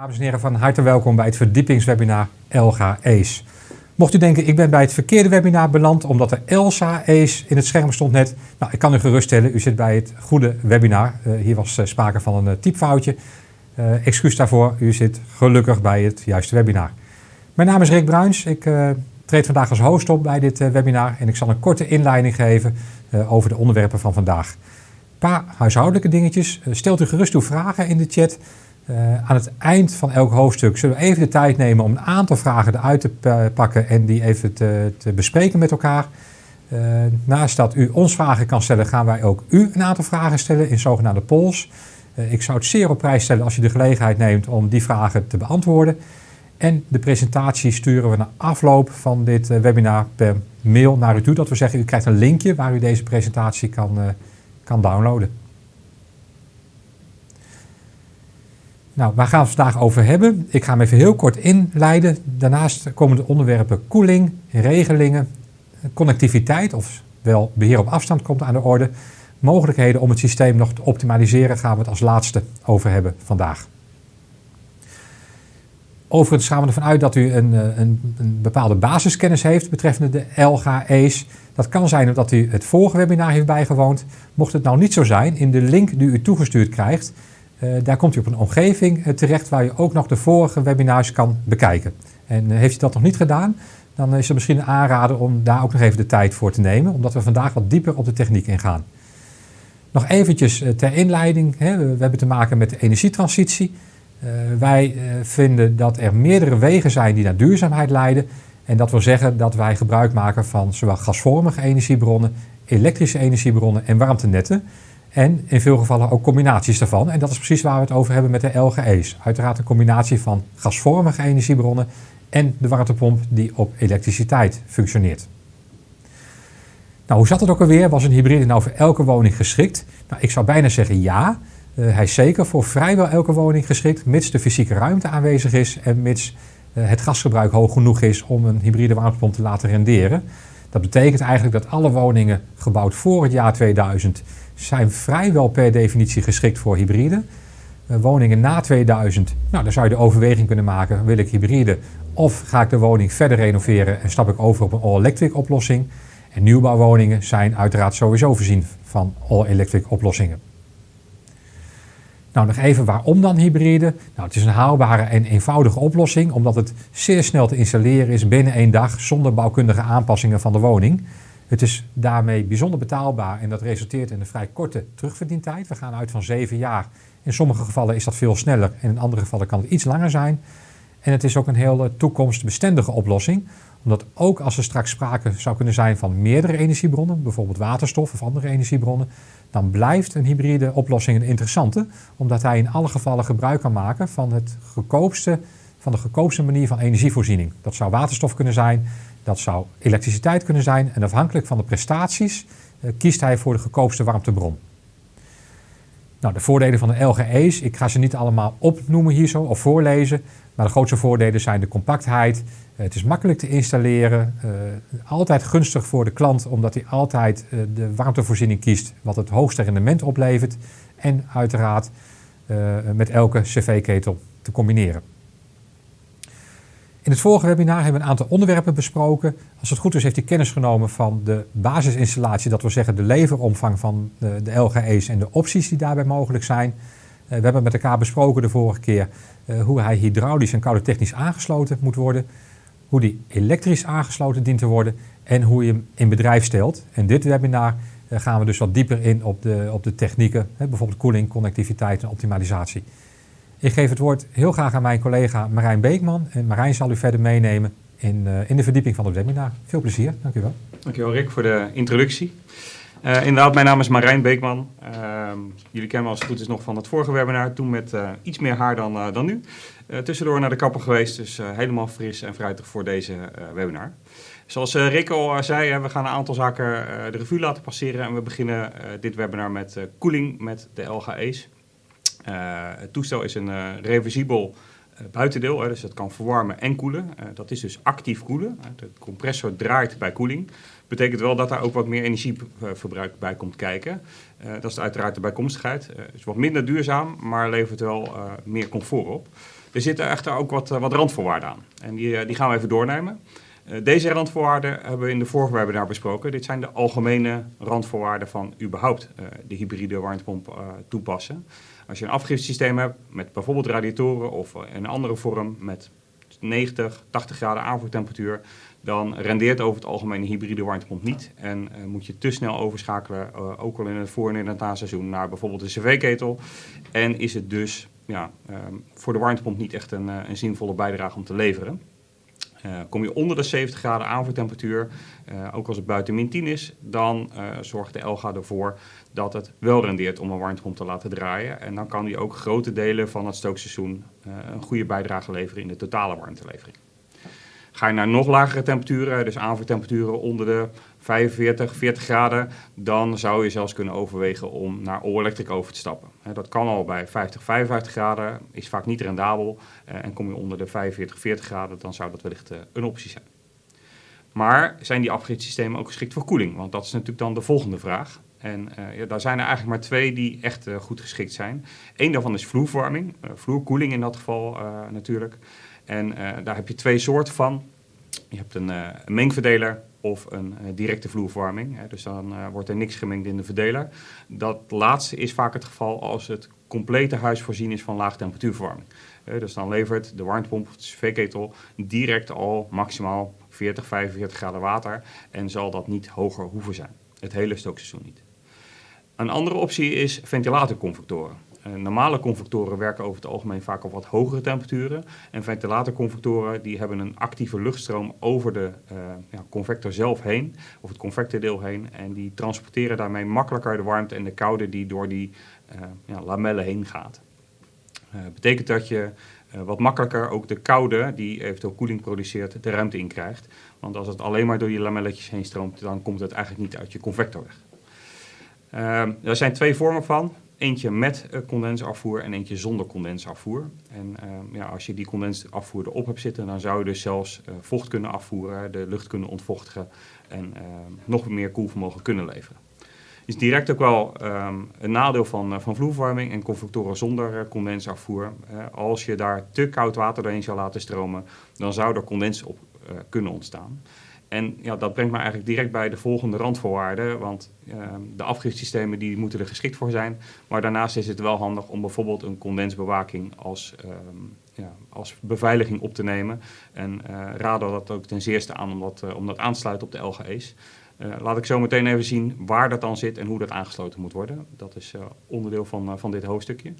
Dames en heren, van harte welkom bij het verdiepingswebinar Elga ACE. Mocht u denken, ik ben bij het verkeerde webinar beland omdat er Elsa ACE in het scherm stond net. Nou, ik kan u geruststellen, u zit bij het goede webinar. Uh, hier was uh, sprake van een uh, typfoutje. excuus daarvoor, u zit gelukkig bij het juiste webinar. Mijn naam is Rick Bruins. Ik treed vandaag als host op bij dit webinar en ik zal een korte inleiding geven over de onderwerpen van vandaag. Een paar huishoudelijke dingetjes. stelt u gerust uw vragen in de chat. Uh, aan het eind van elk hoofdstuk zullen we even de tijd nemen om een aantal vragen eruit te pakken en die even te, te bespreken met elkaar. Uh, naast dat u ons vragen kan stellen, gaan wij ook u een aantal vragen stellen in zogenaamde polls. Uh, ik zou het zeer op prijs stellen als u de gelegenheid neemt om die vragen te beantwoorden. En de presentatie sturen we na afloop van dit webinar per mail naar u toe. Dat we zeggen, u krijgt een linkje waar u deze presentatie kan, kan downloaden. Nou, waar gaan we het vandaag over hebben? Ik ga hem even heel kort inleiden. Daarnaast komen de onderwerpen koeling, regelingen, connectiviteit, of wel beheer op afstand komt aan de orde. Mogelijkheden om het systeem nog te optimaliseren gaan we het als laatste over hebben vandaag. Overigens gaan we ervan uit dat u een, eh, een, een bepaalde basiskennis heeft betreffende de LGA's. Dat kan zijn omdat u het vorige webinar heeft bijgewoond. Mocht het nou niet zo zijn, in de link die u toegestuurd krijgt, daar komt u op een omgeving uh, terecht waar u ook nog de vorige webinars kan bekijken. En uh, heeft u dat nog niet gedaan, dan is het misschien een aanrader om daar ook nog even de tijd voor te nemen, omdat we vandaag wat dieper op de techniek ingaan. Nog eventjes ter inleiding, we, hebben te maken met de energietransitie. wij vinden dat er meerdere wegen zijn die naar duurzaamheid leiden. En dat wil zeggen dat wij gebruik maken van zowel gasvormige energiebronnen, elektrische energiebronnen en warmtenetten. En in veel gevallen ook combinaties daarvan. En dat is precies waar we het over hebben met de LGE's. Uiteraard een combinatie van gasvormige energiebronnen en de warmtepomp die op elektriciteit functioneert. Nou, hoe zat het ook alweer? Was een hybride nou voor elke woning geschikt? Nou, ik zou bijna zeggen ja. Uh, hij is zeker voor vrijwel elke woning geschikt, mits de fysieke ruimte aanwezig is en mits uh, het gasgebruik hoog genoeg is om een hybride warmtepomp te laten renderen. Dat betekent eigenlijk dat alle woningen gebouwd voor het jaar 2000 zijn vrijwel per definitie geschikt voor hybride. Uh, woningen na 2000, nou, dan zou je de overweging kunnen maken, wil ik hybride of ga ik de woning verder renoveren en stap ik over op een all-electric oplossing. En nieuwbouwwoningen zijn uiteraard sowieso voorzien van all-electric oplossingen. Nou, nog even waarom dan hybride? Nou, het is een haalbare en eenvoudige oplossing, omdat het zeer snel te installeren is binnen één dag zonder bouwkundige aanpassingen van de woning. Het is daarmee bijzonder betaalbaar en dat resulteert in een vrij korte terugverdientijd. We gaan uit van zeven jaar. In sommige gevallen is dat veel sneller en in andere gevallen kan het iets langer zijn. En het is ook een heel toekomstbestendige oplossing, omdat ook als er straks sprake zou kunnen zijn van meerdere energiebronnen, bijvoorbeeld waterstof of andere energiebronnen, dan blijft een hybride oplossing een interessante, omdat hij in alle gevallen gebruik kan maken van, het goedkoopste, van de goedkoopste manier van energievoorziening. Dat zou waterstof kunnen zijn, dat zou elektriciteit kunnen zijn en afhankelijk van de prestaties uh, kiest hij voor de goedkoopste warmtebron. Nou, de voordelen van de LGE's, ik ga ze niet allemaal opnoemen hier zo of voorlezen, maar de grootste voordelen zijn de compactheid, uh, het is makkelijk te installeren, uh, altijd gunstig voor de klant omdat hij altijd de warmtevoorziening kiest wat het hoogste rendement oplevert en uiteraard met elke cv-ketel te combineren. In het vorige webinar hebben we een aantal onderwerpen besproken. Als het goed is heeft u kennis genomen van de basisinstallatie, dat wil zeggen de leveromvang van de, LGE's en de opties die daarbij mogelijk zijn. Uh, we hebben met elkaar besproken de vorige keer uh, hoe hij hydraulisch en koude technisch aangesloten moet worden. Hoe die elektrisch aangesloten dient te worden en hoe je hem in bedrijf stelt. En dit webinar uh, gaan we dus wat dieper in op de, op de technieken, bijvoorbeeld koeling, connectiviteit en optimalisatie. Ik geef het woord heel graag aan mijn collega Marijn Beekman. En Marijn zal u verder meenemen in, uh, in de verdieping van het webinar. Veel plezier, dank u wel. Dank u wel Rick voor de introductie. Uh, inderdaad, mijn naam is Marijn Beekman. Uh, jullie kennen me als het goed is nog van het vorige webinar, toen met uh, iets meer haar dan, dan nu. tussendoor naar de kapper geweest, dus helemaal fris en fruitig voor deze webinar. Zoals Rick al zei, we gaan een aantal zaken de revue laten passeren en we beginnen dit webinar met koeling met de LGE's. Uh, het toestel is een uh, reversibel uh, buitendeel, dus het kan verwarmen en koelen. dat is dus actief koelen. de compressor draait bij koeling. Betekent wel dat daar ook wat meer energieverbruik bij komt kijken. dat is uiteraard de bijkomstigheid. Het is wat minder duurzaam, maar levert wel meer comfort op. Er zitten echter ook wat, wat randvoorwaarden aan. En die, die gaan we even doornemen. Deze randvoorwaarden hebben we in de vorige webinar besproken. Dit zijn de algemene randvoorwaarden van überhaupt de hybride warmtepomp toepassen. Als je een afgiftesysteem hebt met bijvoorbeeld radiatoren of een andere vorm met 90, 80 graden aanvoertemperatuur, dan rendeert over het algemeen een hybride warmtepomp niet. En uh, moet je te snel overschakelen, uh, ook al in het voor- en in het naseizoen, naar bijvoorbeeld een cv-ketel. En is het dus ja, um, voor de warmtepomp niet echt een, uh, een zinvolle bijdrage om te leveren. Kom je onder de 70 graden aanvoertemperatuur, ook als het buiten min 10 is, dan zorgt de LGA ervoor dat het wel rendeert om een warmtepomp te laten draaien. En dan kan die ook grote delen van het stookseizoen een goede bijdrage leveren in de totale warmtelevering. Ga je naar nog lagere temperaturen, dus aanvoertemperaturen onder de 45, 40 graden, dan zou je zelfs kunnen overwegen om naar all-electric over te stappen. Dat kan al bij 50, 55 graden, is vaak niet rendabel. En kom je onder de 45, 40 graden, dan zou dat wellicht een optie zijn. Maar zijn die afgiftesystemen ook geschikt voor koeling? Want dat is natuurlijk dan de volgende vraag. En uh, ja, daar zijn er eigenlijk maar twee die echt uh, goed geschikt zijn. Eén daarvan is vloerverwarming, uh, vloerkoeling in dat geval natuurlijk. En daar heb je twee soorten van. Je hebt een, een mengverdeler of een directe vloerverwarming. Hè, dus dan wordt er niks gemengd in de verdeler. Dat laatste is vaak het geval als het complete huis voorzien is van laag temperatuurverwarming. dus dan levert de warmtepomp of de cv-ketel direct al maximaal 40, 45 graden water en zal dat niet hoger hoeven zijn. Het hele stookseizoen niet. Een andere optie is ventilatorconvectoren. Uh, normale convectoren werken over het algemeen vaak op wat hogere temperaturen. En ventilatorconvectoren die hebben een actieve luchtstroom over de uh, ja, convector zelf heen, of het convectordeel heen. En die transporteren daarmee makkelijker de warmte en de koude die door die uh, ja, lamellen heen gaat. betekent dat je wat makkelijker ook de koude, die eventueel koeling produceert, de ruimte in krijgt. Want als het alleen maar door die lamelletjes heen stroomt, dan komt het eigenlijk niet uit je convector weg. Uh, er zijn twee vormen van. Eentje met uh, condensafvoer en eentje zonder condensafvoer. En uh, ja, als je die condensafvoer erop hebt zitten, dan zou je dus zelfs uh, vocht kunnen afvoeren, de lucht kunnen ontvochtigen en ehm, nog meer koelvermogen kunnen leveren. Is direct ook wel een nadeel van, van vloerverwarming en convectoren zonder condensafvoer. als je daar te koud water doorheen zou laten stromen, dan zou er condens op kunnen ontstaan. En ja, dat brengt me eigenlijk direct bij de volgende randvoorwaarden. Want uh, de afgiftesystemen die moeten er geschikt voor zijn. Maar daarnaast is het wel handig om bijvoorbeeld een condensbewaking als, uh, ja, als beveiliging op te nemen. En uh, raden dat ook ten zeerste aan om dat, uh, om aan te sluiten op de LGE's. Uh, laat ik zo meteen even zien waar dat dan zit en hoe dat aangesloten moet worden. Dat is onderdeel van, van dit hoofdstukje.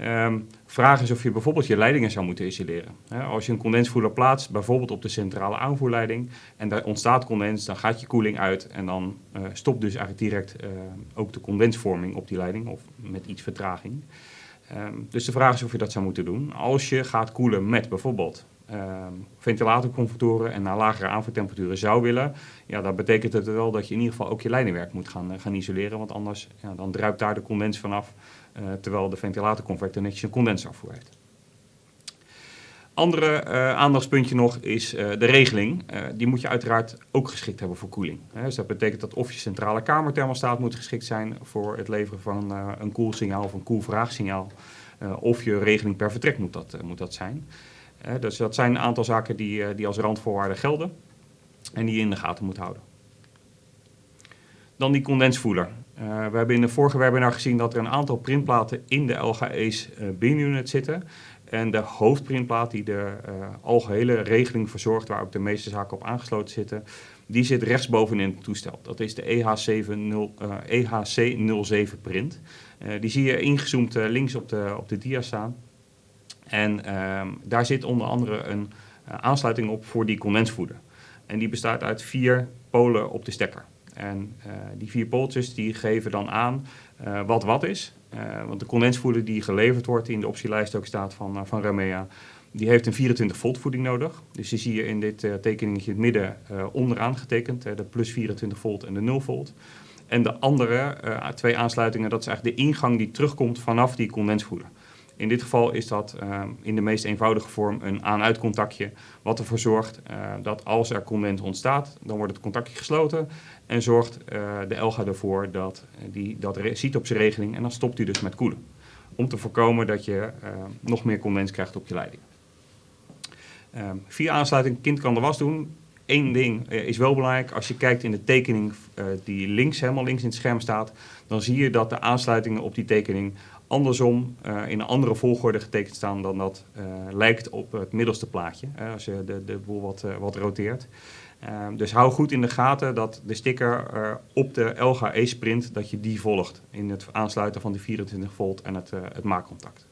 Um, vraag is of je bijvoorbeeld je leidingen zou moeten isoleren. Als je een condensvoerder plaatst, bijvoorbeeld op de centrale aanvoerleiding, en daar ontstaat condens, dan gaat je koeling uit en dan uh, stopt dus eigenlijk direct uh, ook de condensvorming op die leiding, of met iets vertraging. Um, dus de vraag is of je dat zou moeten doen. Als je gaat koelen met bijvoorbeeld um, en naar lagere aanvoertemperaturen zou willen, ja, dan betekent het wel dat je in ieder geval ook je leidingwerk moet gaan, uh, gaan isoleren, want anders ja, dan druipt daar de condens vanaf. Uh, terwijl de ventilatorconvector netjes een condensafvoer heeft. Andere uh, aandachtspuntje nog is uh, de regeling. die moet je uiteraard ook geschikt hebben voor koeling. Dus dat betekent dat of je centrale kamerthermostaat moet geschikt zijn voor het leveren van een koelsignaal of een koelvraagsignaal. of je regeling per vertrek moet dat, moet dat zijn. dus dat zijn een aantal zaken die, die als randvoorwaarden gelden en die je in de gaten moet houden. Dan die condensvoeler. Uh, we hebben in de vorige webinar gezien dat er een aantal printplaten in de LGE's uh, binunit zitten. En de hoofdprintplaat die de uh, algehele regeling verzorgt, waar ook de meeste zaken op aangesloten zitten, die zit rechtsboven in het toestel. Dat is de EH70, EHC07 print. die zie je ingezoomd links op de, op de dia staan. En ehm, daar zit onder andere een aansluiting op voor die condensvoeder. En die bestaat uit vier polen op de stekker. En uh, die vier pooltjes die geven dan aan uh, wat wat is. Uh, want de condensvoeder die geleverd wordt, die in de optielijst ook staat van, van Ramea, die heeft een 24 volt voeding nodig. Dus die zie je in dit tekeningetje in het midden onderaan getekend, de plus 24 volt en de 0 volt. En de andere twee aansluitingen, dat is eigenlijk de ingang die terugkomt vanaf die condensvoeder. In dit geval is dat uh, in de meest eenvoudige vorm een aan-uit-contactje, wat ervoor zorgt uh, dat als er condens ontstaat, dan wordt het contactje gesloten en zorgt uh, de ELGA ervoor dat die dat ziet op zijn regeling en dan stopt hij dus met koelen. Om te voorkomen dat je nog meer condens krijgt op je leiding. Ehm, via aansluiting, kind kan de was doen. Eén ding eh, is wel belangrijk. Als je kijkt in de tekening die links, helemaal links in het scherm staat, dan zie je dat de aansluitingen op die tekening andersom uh, in een andere volgorde getekend staan dan dat lijkt op het middelste plaatje. als je de, de boel wat, wat roteert. Ehm, dus hou goed in de gaten dat de sticker op de LGA E-sprint, dat je die volgt in het aansluiten van die 24 volt en het, het maakcontact.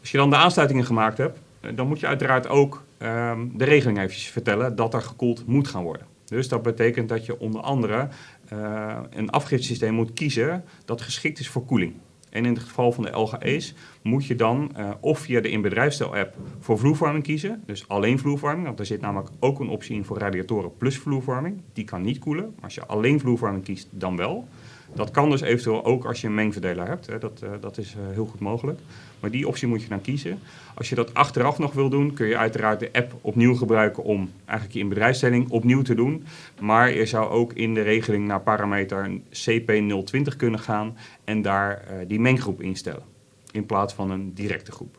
Als je dan de aansluitingen gemaakt hebt, dan moet je uiteraard ook um, de regeling eventjes vertellen dat er gekoeld moet gaan worden. Dus dat betekent dat je onder andere uh, een afgiftesysteem moet kiezen dat geschikt is voor koeling. En in het geval van de LGE's moet je dan uh, of via de in-bedrijfstel-app voor vloervorming kiezen. Dus alleen vloervorming, want er zit namelijk ook een optie in voor radiatoren plus vloervorming. Die kan niet koelen, maar als je alleen vloervorming kiest, dan wel. Dat kan dus eventueel ook als je een mengverdeler hebt. Hè. Dat, uh, dat is heel goed mogelijk. Maar die optie moet je dan kiezen. Als je dat achteraf nog wil doen, kun je uiteraard de app opnieuw gebruiken om eigenlijk je inbedrijfsstelling opnieuw te doen. Maar je zou ook in de regeling naar parameter CP020 kunnen gaan en daar uh, die menggroep instellen. In plaats van een directe groep.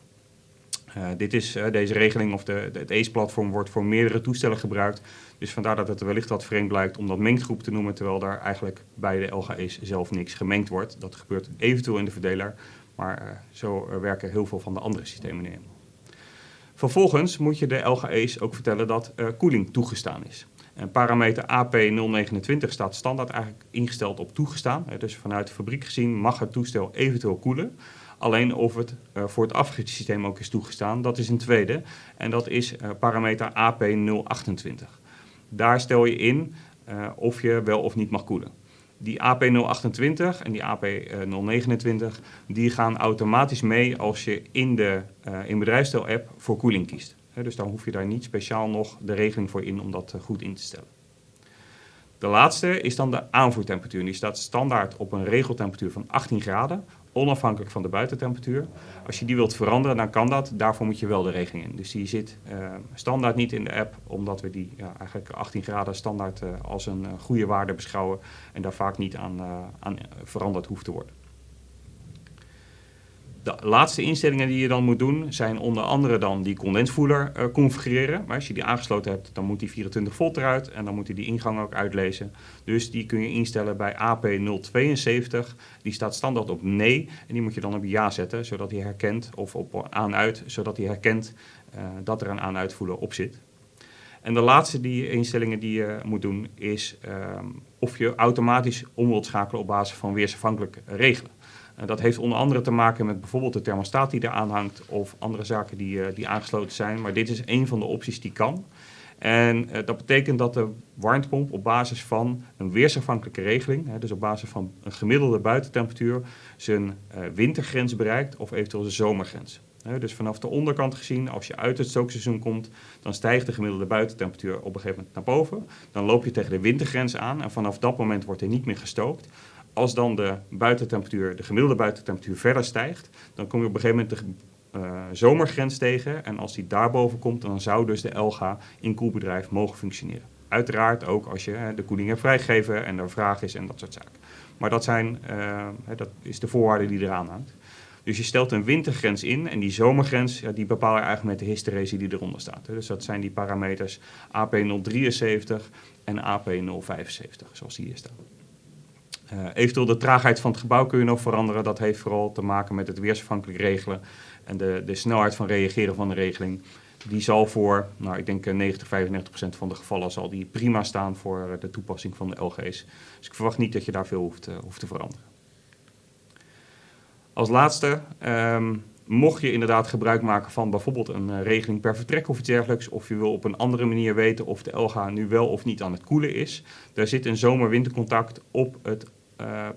Uh, dit is, uh, deze regeling of de, het ACE-platform wordt voor meerdere toestellen gebruikt. Dus vandaar dat het wellicht wat vreemd blijkt om dat menggroep te noemen, terwijl daar eigenlijk bij de LGE's zelf niks gemengd wordt. Dat gebeurt eventueel in de verdeler, maar uh, zo werken heel veel van de andere systemen in. Vervolgens moet je de LGE's ook vertellen dat koeling toegestaan is. En parameter AP029 staat standaard eigenlijk ingesteld op toegestaan. Dus vanuit de fabriek gezien mag het toestel eventueel koelen. Alleen of het voor het afgiftesysteem ook is toegestaan, dat is een tweede. En dat is parameter AP028. Daar stel je in of je wel of niet mag koelen. Die AP028 en die AP029 die gaan automatisch mee als je in de in bedrijfsstel-app voor koeling kiest. Dus dan hoef je daar niet speciaal nog de regeling voor in om dat goed in te stellen. De laatste is dan de aanvoertemperatuur. Die staat standaard op een regeltemperatuur van 18 graden onafhankelijk van de buitentemperatuur. Als je die wilt veranderen, dan kan dat. Daarvoor moet je wel de regeling in. Dus die zit uh, standaard niet in de app, omdat we die ja, eigenlijk 18 graden standaard uh, als een uh, goede waarde beschouwen en daar vaak niet aan, aan veranderd hoeft te worden. De laatste instellingen die je dan moet doen zijn onder andere dan die condensvoeler uh, configureren. Maar als je die aangesloten hebt, dan moet die 24 volt eruit en dan moet hij die ingang ook uitlezen. Dus die kun je instellen bij AP072. Die staat standaard op nee en die moet je dan op ja zetten, zodat hij herkent, of op aan-uit, zodat hij herkent uh, dat er een aan-uitvoeler op zit. En de laatste die instellingen die je moet doen is um, of je automatisch om wilt schakelen op basis van weersafhankelijk regelen. Uh, dat heeft onder andere te maken met bijvoorbeeld de thermostaat die eraan hangt of andere zaken die, uh, die aangesloten zijn. Maar dit is een van de opties die kan. En uh, dat betekent dat de warmtepomp op basis van een weersafhankelijke regeling, dus op basis van een gemiddelde buitentemperatuur, zijn wintergrens bereikt of eventueel zijn zomergrens. Dus vanaf de onderkant gezien, als je uit het stookseizoen komt, dan stijgt de gemiddelde buitentemperatuur op een gegeven moment naar boven. Dan loop je tegen de wintergrens aan en vanaf dat moment wordt er niet meer gestookt. Als dan de buitentemperatuur, de gemiddelde buitentemperatuur verder stijgt, dan kom je op een gegeven moment de uh, zomergrens tegen. En als die daarboven komt, dan zou dus de LGA in koelbedrijf mogen functioneren. Uiteraard ook als je hè, de koeling hebt vrijgegeven en er vraag is en dat soort zaken. Maar dat, zijn, hè, dat is de voorwaarde die eraan hangt. Dus je stelt een wintergrens in en die zomergrens ja, die bepaal je eigenlijk met de hysteresie die eronder staat. Dus dat zijn die parameters AP073 en AP075, zoals die hier staan. Uh, eventueel de traagheid van het gebouw kun je nog veranderen. Dat heeft vooral te maken met het weersafhankelijk regelen en de, de snelheid van reageren van de regeling. Die zal voor, nou, ik denk 90, 95 procent van de gevallen zal die prima staan voor de toepassing van de LG's. Dus ik verwacht niet dat je daar veel hoeft, hoeft te veranderen. Als laatste, um, mocht je inderdaad gebruik maken van bijvoorbeeld een regeling per vertrek of iets dergelijks, of je wil op een andere manier weten of de LGA nu wel of niet aan het koelen is, daar zit een zomer-wintercontact op het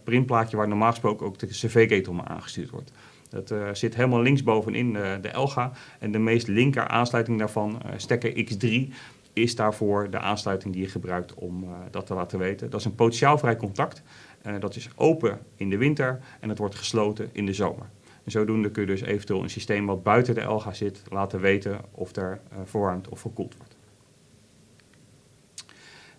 printplaatje waar normaal gesproken ook de cv-ketel aangestuurd wordt. Dat uh, zit helemaal linksbovenin de, de LGA en de meest linker aansluiting daarvan, uh, stekker X3, is daarvoor de aansluiting die je gebruikt om uh, dat te laten weten. Dat is een potentiaalvrij contact. Uh, dat is open in de winter en het wordt gesloten in de zomer. En zodoende kun je dus eventueel een systeem wat buiten de LGA zit laten weten of er uh, verwarmd of verkoeld wordt.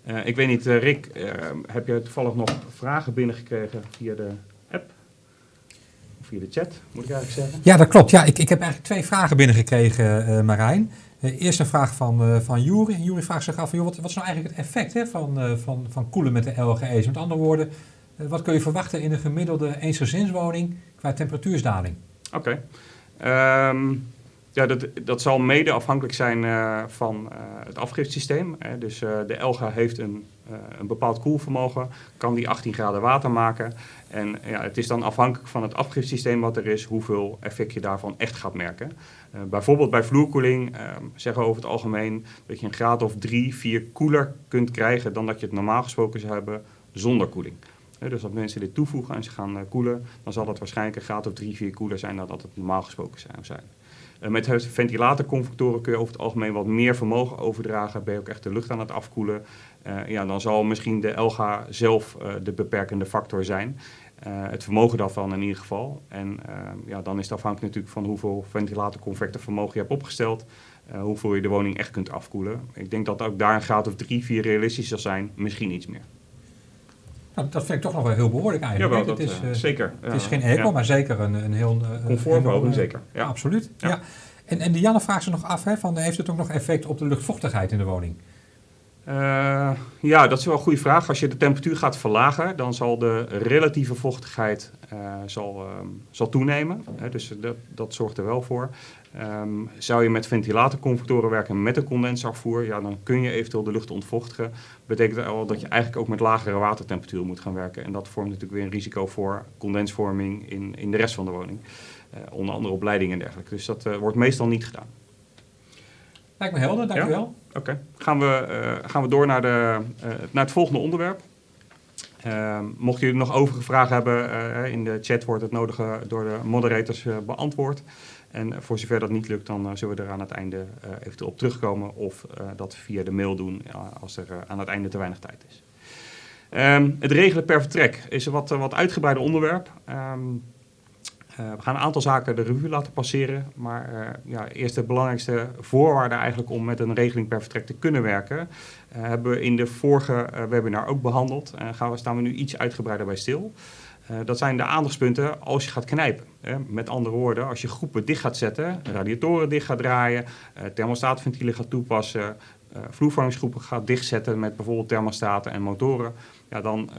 Uh, ik weet niet, uh, Rick, uh, heb je toevallig nog vragen binnengekregen via de app? Of via de chat, moet ik eigenlijk zeggen. Ja, dat klopt. Ja, ik, ik heb eigenlijk twee vragen binnengekregen, Marijn. Eerst een vraag van, van Jury. En Jury vraagt zich af, joh, wat, wat is nou eigenlijk het effect hè, van, van, van koelen met de LGE's? Met andere woorden, wat kun je verwachten in een gemiddelde eensgezinswoning qua temperatuursdaling? Oké. Okay. Um, ja, dat, dat zal mede afhankelijk zijn uh, van uh, het afgifsysteem. Hè. Dus uh, de Elga heeft een, een bepaald koelvermogen, kan die 18 graden water maken. En ja, het is dan afhankelijk van het afgifsysteem wat er is, hoeveel effect je daarvan echt gaat merken. bijvoorbeeld bij vloerkoeling zeggen we over het algemeen dat je een graad of 3, 4 koeler kunt krijgen dan dat je het normaal gesproken zou hebben zonder koeling. Dus als mensen dit toevoegen en ze gaan koelen, dan zal dat waarschijnlijk een graad of 3, 4 koeler zijn dan dat het normaal gesproken zou zijn. Uh, met ventilatorconvectoren kun je over het algemeen wat meer vermogen overdragen. Ben je ook echt de lucht aan het afkoelen. Uh, ja, dan zal misschien de LGA zelf uh, de beperkende factor zijn. het vermogen daarvan in ieder geval. En ja, dan is het afhankelijk natuurlijk van hoeveel ventilatorconvectorvermogen je hebt opgesteld. hoeveel je de woning echt kunt afkoelen. Ik denk dat ook daar een graad of 3, 4 realistisch zal zijn. Misschien iets meer. Nou, dat vind ik toch nog wel heel behoorlijk eigenlijk. Dat, het is, uh, zeker. Het is geen eco, maar zeker een, een heel... Uh, Comfortverhoging, zeker. Ja. Absoluut. Ja. ja. En, en Dianne vraagt ze nog af, hè, van, heeft het ook nog effect op de luchtvochtigheid in de woning? Uh, ja, dat is wel een goede vraag. Als je de temperatuur gaat verlagen, dan zal de relatieve vochtigheid uh, zal, um, zal toenemen. Hè, dus dat, dat zorgt er wel voor. Um, zou je met ventilatorconvectoren werken met een condensafvoer, ja, dan kun je eventueel de lucht ontvochtigen. Betekent dat al dat je eigenlijk ook met lagere watertemperaturen moet gaan werken. En dat vormt natuurlijk weer een risico voor condensvorming in, in de rest van de woning. Uh, onder andere op leidingen en dergelijke. Dus dat uh, wordt meestal niet gedaan. Lijkt me helder, dankjewel. Ja? Oké, okay. gaan, we, uh, gaan we door naar, de, naar het volgende onderwerp. Uh, mocht jullie nog overige vragen hebben, uh, in de chat wordt het nodige door de moderators uh, beantwoord. En voor zover dat niet lukt, dan zullen we er aan het einde eventueel op terugkomen of dat via de mail doen als er aan het einde te weinig tijd is. Um, het regelen per vertrek is een wat, wat uitgebreider onderwerp. Uh, we gaan een aantal zaken de revue laten passeren. Maar ja, eerst de belangrijkste voorwaarde eigenlijk om met een regeling per vertrek te kunnen werken. Hebben we in de vorige webinar ook behandeld. En gaan we, staan we nu iets uitgebreider bij stil. Dat zijn de aandachtspunten als je gaat knijpen. met andere woorden, als je groepen dicht gaat zetten, radiatoren dicht gaat draaien, thermostaatventielen gaat toepassen, vloervormingsgroepen gaat dichtzetten met bijvoorbeeld thermostaten en motoren, ja, dan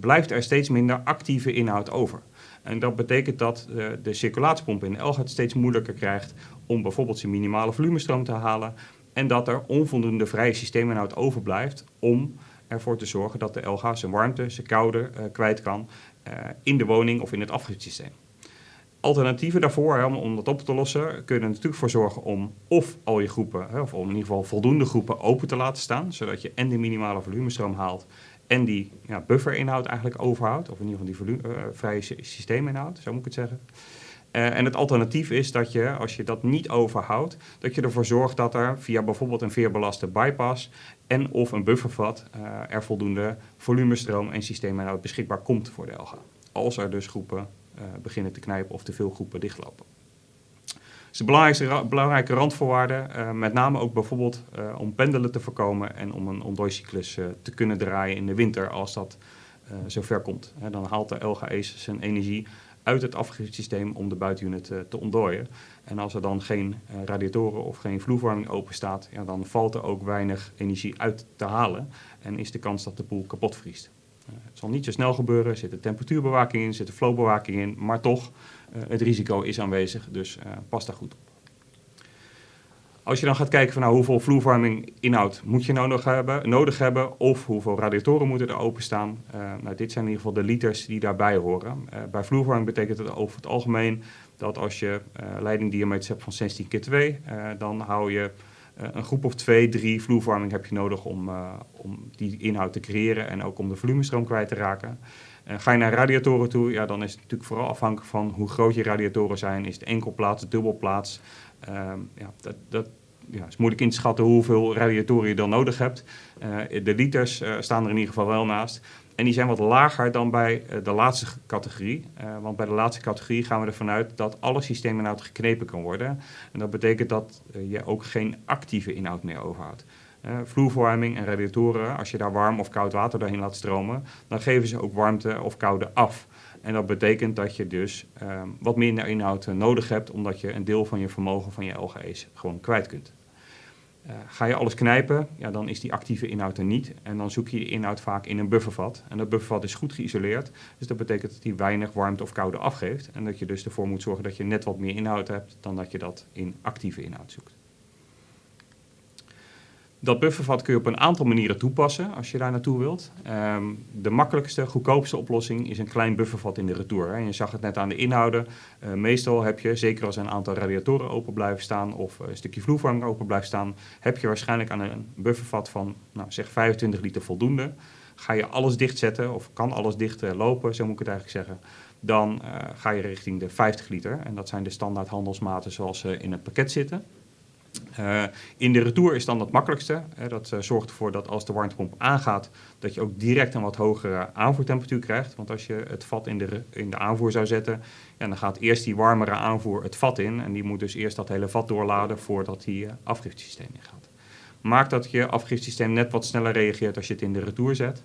blijft er steeds minder actieve inhoud over. En dat betekent dat de circulatiepomp in de Elga het steeds moeilijker krijgt om bijvoorbeeld zijn minimale volumestroom te halen. En dat er onvoldoende vrije systeeminhoud overblijft om ervoor te zorgen dat de LG zijn warmte, zijn koude kwijt kan in de woning of in het afgifsysteem. Alternatieven daarvoor, hè, om, dat op te lossen, kun je er natuurlijk voor zorgen om of al je groepen, hè, of in ieder geval voldoende groepen open te laten staan, zodat je en de minimale volumestroom haalt en die ja, bufferinhoud eigenlijk overhoudt, of in ieder geval die volume, uh, vrije systeeminhoud, zo moet ik het zeggen. Uh, en het alternatief is dat je, als je dat niet overhoudt, dat je ervoor zorgt dat er via bijvoorbeeld een veerbelaste bypass en of een buffervat uh, er voldoende volumestroom en systeeminhoud beschikbaar komt voor de LGA. Als er dus groepen beginnen te knijpen of te veel groepen dichtlopen is de belangrijkste, belangrijke randvoorwaarde. Uh, met name ook bijvoorbeeld om pendelen te voorkomen en om een ontdooicyclus te kunnen draaien in de winter als dat zover komt. dan haalt de LGE's zijn energie uit het afgifsysteem om de buitenunit te ontdooien. En als er dan geen radiatoren of geen vloervorming open staat, ja, dan valt er ook weinig energie uit te halen en is de kans dat de boel kapot vriest. het zal niet zo snel gebeuren, er zit de temperatuurbewaking in, er zit de flowbewaking in, maar toch het risico is aanwezig, dus pas daar goed op. Als je dan gaat kijken van nou, hoeveel vloervorming inhoud moet je nou nog hebben, nodig hebben of hoeveel radiatoren moeten er openstaan. Uh, nou, dit zijn in ieder geval de liters die daarbij horen. bij vloervorming betekent het over het algemeen dat als je leidingdiameters hebt van 16 keer 2, dan hou je een groep of 2, 3 vloervorming heb je nodig om, om die inhoud te creëren en ook om de volumestroom kwijt te raken. Uh, ga je naar radiatoren toe, ja, dan is het natuurlijk vooral afhankelijk van hoe groot je radiatoren zijn. Is het enkelplaats, dubbelplaats? Uh, ja, dat, dat ja, is moeilijk in te schatten hoeveel radiatoren je dan nodig hebt. Uh, de liters uh, staan er in ieder geval wel naast. En die zijn wat lager dan bij de laatste categorie. want bij de laatste categorie gaan we ervan uit dat alle systeeminhoud geknepen kan worden. En dat betekent dat je ook geen actieve inhoud meer overhoudt. Vloerverwarming en radiatoren, als je daar warm of koud water doorheen laat stromen, dan geven ze ook warmte of koude af. En dat betekent dat je dus ehm, wat minder inhoud nodig hebt, omdat je een deel van je vermogen van je LGE's gewoon kwijt kunt. Uh, ga je alles knijpen, ja, dan is die actieve inhoud er niet. En dan zoek je die inhoud vaak in een buffervat. En dat buffervat is goed geïsoleerd. Dus dat betekent dat die weinig warmte of koude afgeeft. En dat je dus ervoor moet zorgen dat je net wat meer inhoud hebt dan dat je dat in actieve inhoud zoekt. Dat buffervat kun je op een aantal manieren toepassen als je daar naartoe wilt. Um, de makkelijkste, goedkoopste oplossing is een klein buffervat in de retour. Hè. Je zag het net aan de inhouden. Uh, meestal heb je, zeker als een aantal radiatoren open blijven staan of een stukje vloervorming open blijft staan, heb je waarschijnlijk aan een buffervat van nou, zeg 25 liter voldoende. Ga je alles dichtzetten of kan alles dicht uh, lopen, zo moet ik het eigenlijk zeggen, dan uh, ga je richting de 50 liter. En dat zijn de standaard handelsmaten zoals ze in het pakket zitten. Uh, in de retour is dan het makkelijkste. Uh, dat uh, zorgt ervoor dat als de warmtepomp aangaat, dat je ook direct een wat hogere aanvoertemperatuur krijgt. Want als je het vat in de, in de aanvoer zou zetten, dan gaat eerst die warmere aanvoer het vat in. En die moet dus eerst dat hele vat doorladen voordat die afgiftesysteem ingaat. Maakt dat je afgiftesysteem net wat sneller reageert als je het in de retour zet.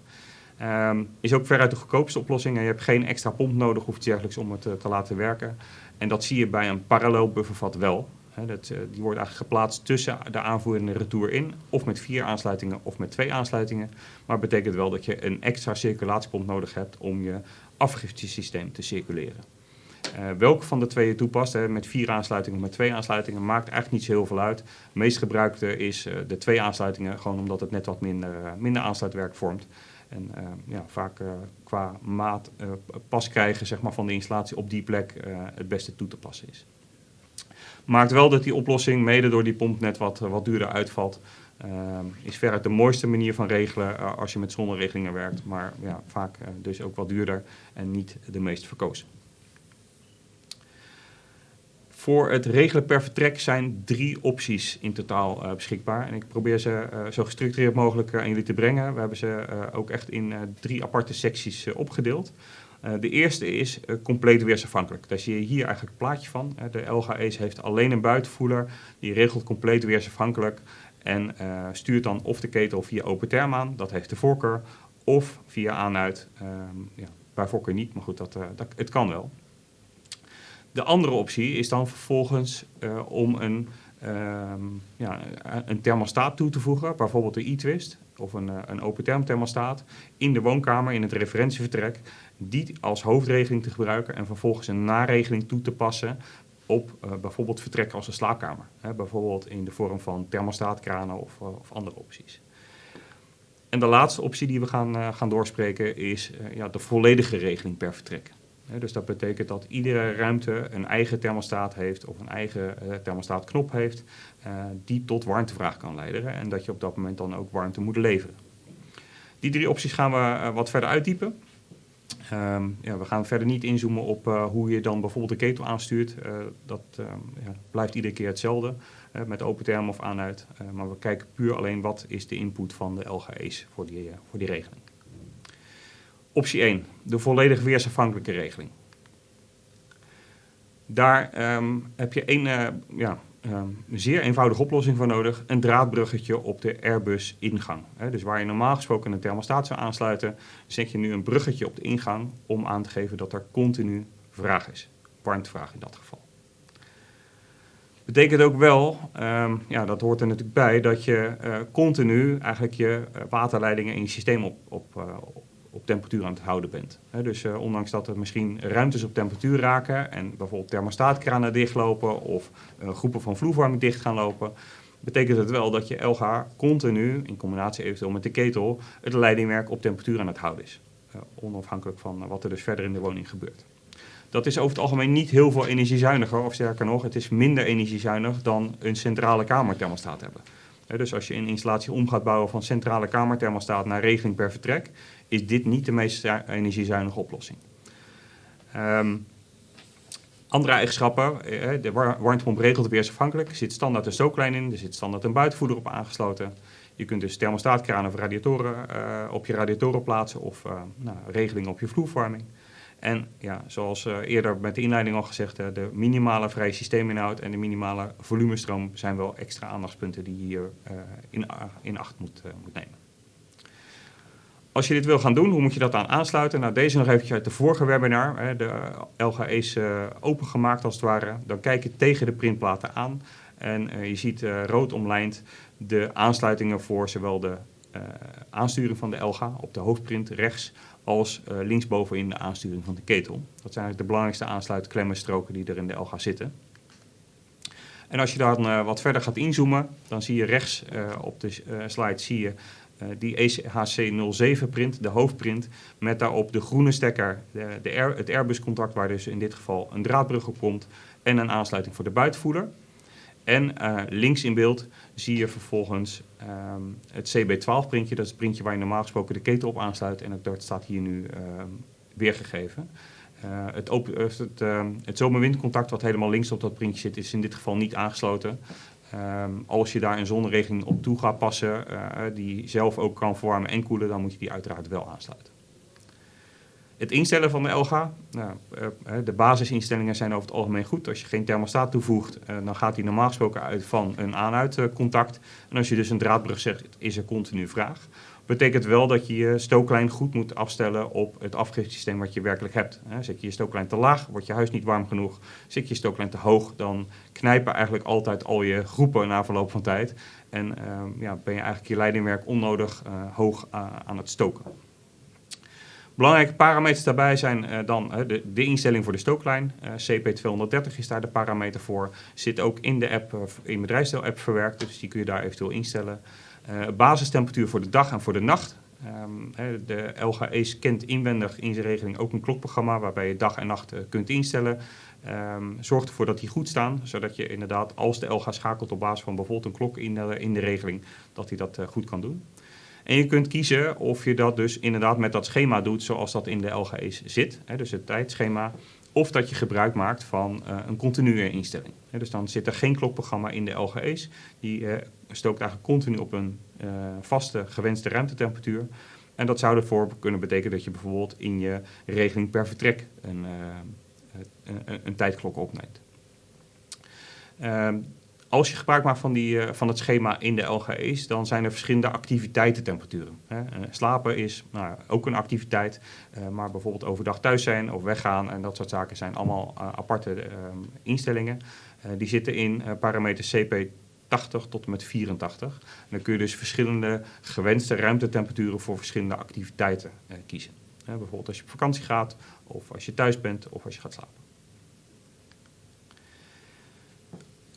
Um, is ook veruit de goedkoopste oplossing. En je hebt geen extra pomp nodig of iets dergelijks om het te laten werken. En dat zie je bij een parallel buffervat wel. Uh, die wordt eigenlijk geplaatst tussen de aanvoer en de retour in. Of met vier aansluitingen of met twee aansluitingen. Maar het betekent wel dat je een extra circulatiepomp nodig hebt om je afgiftesysteem te circuleren. Uh, welke van de twee je toepast, met vier aansluitingen of met twee aansluitingen, maakt eigenlijk niet zo heel veel uit. Het meest gebruikte is uh, de twee aansluitingen, gewoon omdat het net wat minder, minder aansluitwerk vormt. En ja, vaak qua maat pas krijgen zeg maar, van de installatie op die plek het beste toe te passen is. Maakt wel dat die oplossing, mede door die pomp, net wat, wat duurder uitvalt. Uh, is veruit de mooiste manier van regelen uh, als je met zonneregelingen werkt. Maar ja, vaak uh, dus ook wat duurder en niet de meest verkozen. Voor het regelen per vertrek zijn drie opties in totaal uh, beschikbaar. En ik probeer ze zo gestructureerd mogelijk aan jullie te brengen. We hebben ze ook echt in drie aparte secties opgedeeld. Uh, de eerste is uh, compleet weersafhankelijk. Daar zie je hier eigenlijk het plaatje van. Uh, de LGE's heeft alleen een buitenvoeler. Die regelt compleet weersafhankelijk. En stuurt dan of de ketel via open term aan. Dat heeft de voorkeur. Of via aan-uit. ja, bij voorkeur niet, maar goed, dat, dat, het kan wel. De andere optie is dan vervolgens om een, um, ja, een thermostaat toe te voegen. Bijvoorbeeld de e-twist of een, een open term thermostaat in de woonkamer in het referentievertrek die als hoofdregeling te gebruiken en vervolgens een naregeling toe te passen op uh, bijvoorbeeld vertrekken als een slaapkamer. Hè, bijvoorbeeld in de vorm van thermostaatkranen of, uh, of, andere opties. En de laatste optie die we gaan, uh, gaan doorspreken is ja, de volledige regeling per vertrek. Hè, dus dat betekent dat iedere ruimte een eigen thermostaat heeft of een eigen thermostaatknop heeft die tot warmtevraag kan leiden en dat je op dat moment dan ook warmte moet leveren. Die drie opties gaan we wat verder uitdiepen. Um, ja, we gaan verder niet inzoomen op uh, hoe je dan bijvoorbeeld de ketel aanstuurt. Uh, dat uh, ja, blijft iedere keer hetzelfde, met open term of aan-uit. maar we kijken puur alleen wat is de input van de LGE's voor die, voor die regeling. Optie 1, de volledig weersafhankelijke regeling. Daar um, heb je één ja, een zeer eenvoudige oplossing voor nodig. Een draadbruggetje op de Airbus ingang. Dus waar je normaal gesproken een thermostaat zou aansluiten, zet je nu een bruggetje op de ingang om aan te geven dat er continu vraag is. Warmtevraag in dat geval. Betekent ook wel, um, ja, dat hoort er natuurlijk bij, dat je uh, continu eigenlijk je waterleidingen in je systeem op, op, uh, op temperatuur aan het houden bent. Dus uh, ondanks dat er misschien ruimtes op temperatuur raken en bijvoorbeeld thermostaatkranen dichtlopen of uh, groepen van vloerwarming dicht gaan lopen, betekent het wel dat je LH continu, in combinatie eventueel met de ketel, het leidingwerk op temperatuur aan het houden is. Uh, onafhankelijk van wat er dus verder in de woning gebeurt. Dat is over het algemeen niet heel veel energiezuiniger, of sterker nog, het is minder energiezuinig dan een centrale kamerthermostaat hebben. He, dus als je een installatie om gaat bouwen van centrale kamerthermostaat naar regeling per vertrek, is dit niet de meest energiezuinige oplossing. Um, andere eigenschappen, eh, de warmtepomp regelt weersafhankelijk. Er zit standaard een stooklijn in, er zit standaard een buitenvoeder op aangesloten. Je kunt dus thermostaatkranen of radiatoren uh, op je radiatoren plaatsen of uh, nou, regeling op je vloervorming. En ja, zoals eerder met de inleiding al gezegd, de minimale vrije systeeminhoud en de minimale volumestroom zijn wel extra aandachtspunten die je hier in, in acht moet, moet nemen. Als je dit wil gaan doen, hoe moet je dat aan aansluiten? Nou, deze nog eventjes uit de vorige webinar. Hè, de LGA is uh, opengemaakt als het ware. Dan kijk je tegen de printplaten aan. En uh, je ziet uh, rood omlijnd de aansluitingen voor zowel de aansturing van de LGA op de hoofdprint rechts... als linksbovenin de aansturing van de ketel. Dat zijn eigenlijk de belangrijkste aansluitklemmen die er in de LGA zitten. En als je dan wat verder gaat inzoomen, dan zie je rechts op de slide zie je die EHC07 print, de hoofdprint, met daarop de groene stekker, de, de het Airbus-contact waar dus in dit geval een draadbrug op komt en een aansluiting voor de buitenvoerder. En uh, links in beeld zie je vervolgens um, het CB12 printje, dat is het printje waar je normaal gesproken de ketel op aansluit en dat staat hier nu um, weergegeven. Uh, het, het, uh, het zomerwindcontact wat helemaal links op dat printje zit is in dit geval niet aangesloten. Um, als je daar een zonneregeling op toe gaat passen, uh, die zelf ook kan verwarmen en koelen, dan moet je die uiteraard wel aansluiten. Het instellen van de LGA, nou, uh, de basisinstellingen zijn over het algemeen goed. Als je geen thermostaat toevoegt, dan gaat die normaal gesproken uit van een aan-uit contact. En als je dus een draadbrug zegt, is er continu vraag betekent wel dat je je stooklijn goed moet afstellen op het afgifsysteem wat je werkelijk hebt. Zet je je stooklijn te laag, wordt je huis niet warm genoeg. Zet je stooklijn te hoog, dan knijpen eigenlijk altijd al je groepen na verloop van tijd. En uh, ja, ben je eigenlijk je leidingwerk onnodig uh, hoog uh, aan het stoken. Belangrijke parameters daarbij zijn uh, dan de, de, instelling voor de stooklijn. Uh, CP230 is daar de parameter voor. Zit ook in de app, in bedrijfsdeel-app verwerkt, dus die kun je daar eventueel instellen. Uh, basistemperatuur voor de dag en voor de nacht. Um, de LGE kent inwendig in zijn regeling ook een klokprogramma waarbij je dag en nacht uh, kunt instellen. Um, zorg ervoor dat die goed staan, zodat je inderdaad als de LG schakelt op basis van bijvoorbeeld een klok in de, in de regeling, dat hij dat uh, goed kan doen. En je kunt kiezen of je dat dus inderdaad met dat schema doet zoals dat in de LGE's zit. Dus het tijdschema of dat je gebruik maakt van uh, een continue instelling. Dus dan zit er geen klokprogramma in de LGE's. Die uh, stookt eigenlijk continu op een uh, vaste gewenste ruimtetemperatuur. En dat zou ervoor kunnen betekenen dat je bijvoorbeeld in je regeling per vertrek een, een, een tijdklok opneemt. Ehm, als je gebruik maakt van, die, uh, van het schema in de LGE's, dan zijn er verschillende activiteitentemperaturen. Uh, slapen is nou, ook een activiteit, uh, maar bijvoorbeeld overdag thuis zijn of weggaan en dat soort zaken zijn allemaal aparte instellingen. die zitten in parameters CP 80 tot en met 84. En dan kun je dus verschillende gewenste ruimtetemperaturen voor verschillende activiteiten kiezen. bijvoorbeeld als je op vakantie gaat, of als je thuis bent, of als je gaat slapen.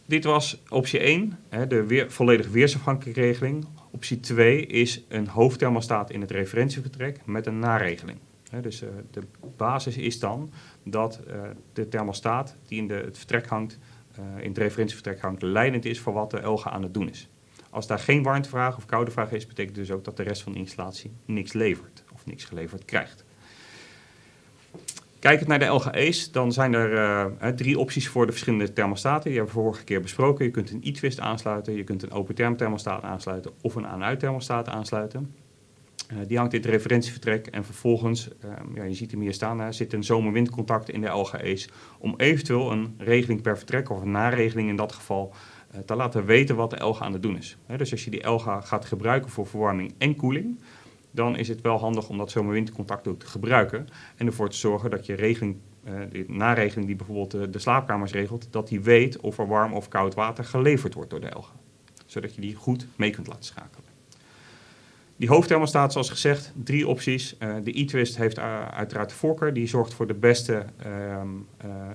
Dit was optie 1, de weer, volledig weersafhankelijke regeling. Optie 2 is een hoofdthermostaat in het referentievertrek met een naregeling. Dus uh, de basis is dan dat uh, de thermostaat die in de, het vertrek hangt, uh, in het referentievertrek hangt, leidend is voor wat de LGA aan het doen is. Als daar geen warmtevraag of koude vraag is, betekent dus ook dat de rest van de installatie niks levert of niks geleverd krijgt. Kijkend naar de LGE's, dan zijn er uh, drie opties voor de verschillende thermostaten. Die hebben we vorige keer besproken. Je kunt een e-twist aansluiten, je kunt een open term thermostaat aansluiten of een aan-uit thermostaat aansluiten. Uh, die hangt in het referentievertrek en vervolgens, uh, ja, je ziet hem hier staan, hè, zit een zomerwindcontact in de LGE's om eventueel een regeling per vertrek of een naregeling in dat geval te laten weten wat de LGA aan het doen is. Dus als je die LGA gaat gebruiken voor verwarming en koeling, dan is het wel handig om dat zomerwindcontact ook te gebruiken. En ervoor te zorgen dat je regeling, uh, de naregeling die bijvoorbeeld de, slaapkamers regelt, dat die weet of er warm of koud water geleverd wordt door de elgen. Zodat je die goed mee kunt laten schakelen. Die hoofdthermostaat, zoals gezegd, drie opties. Uh, de e-twist heeft uh, uiteraard de voorkeur. Die zorgt voor de beste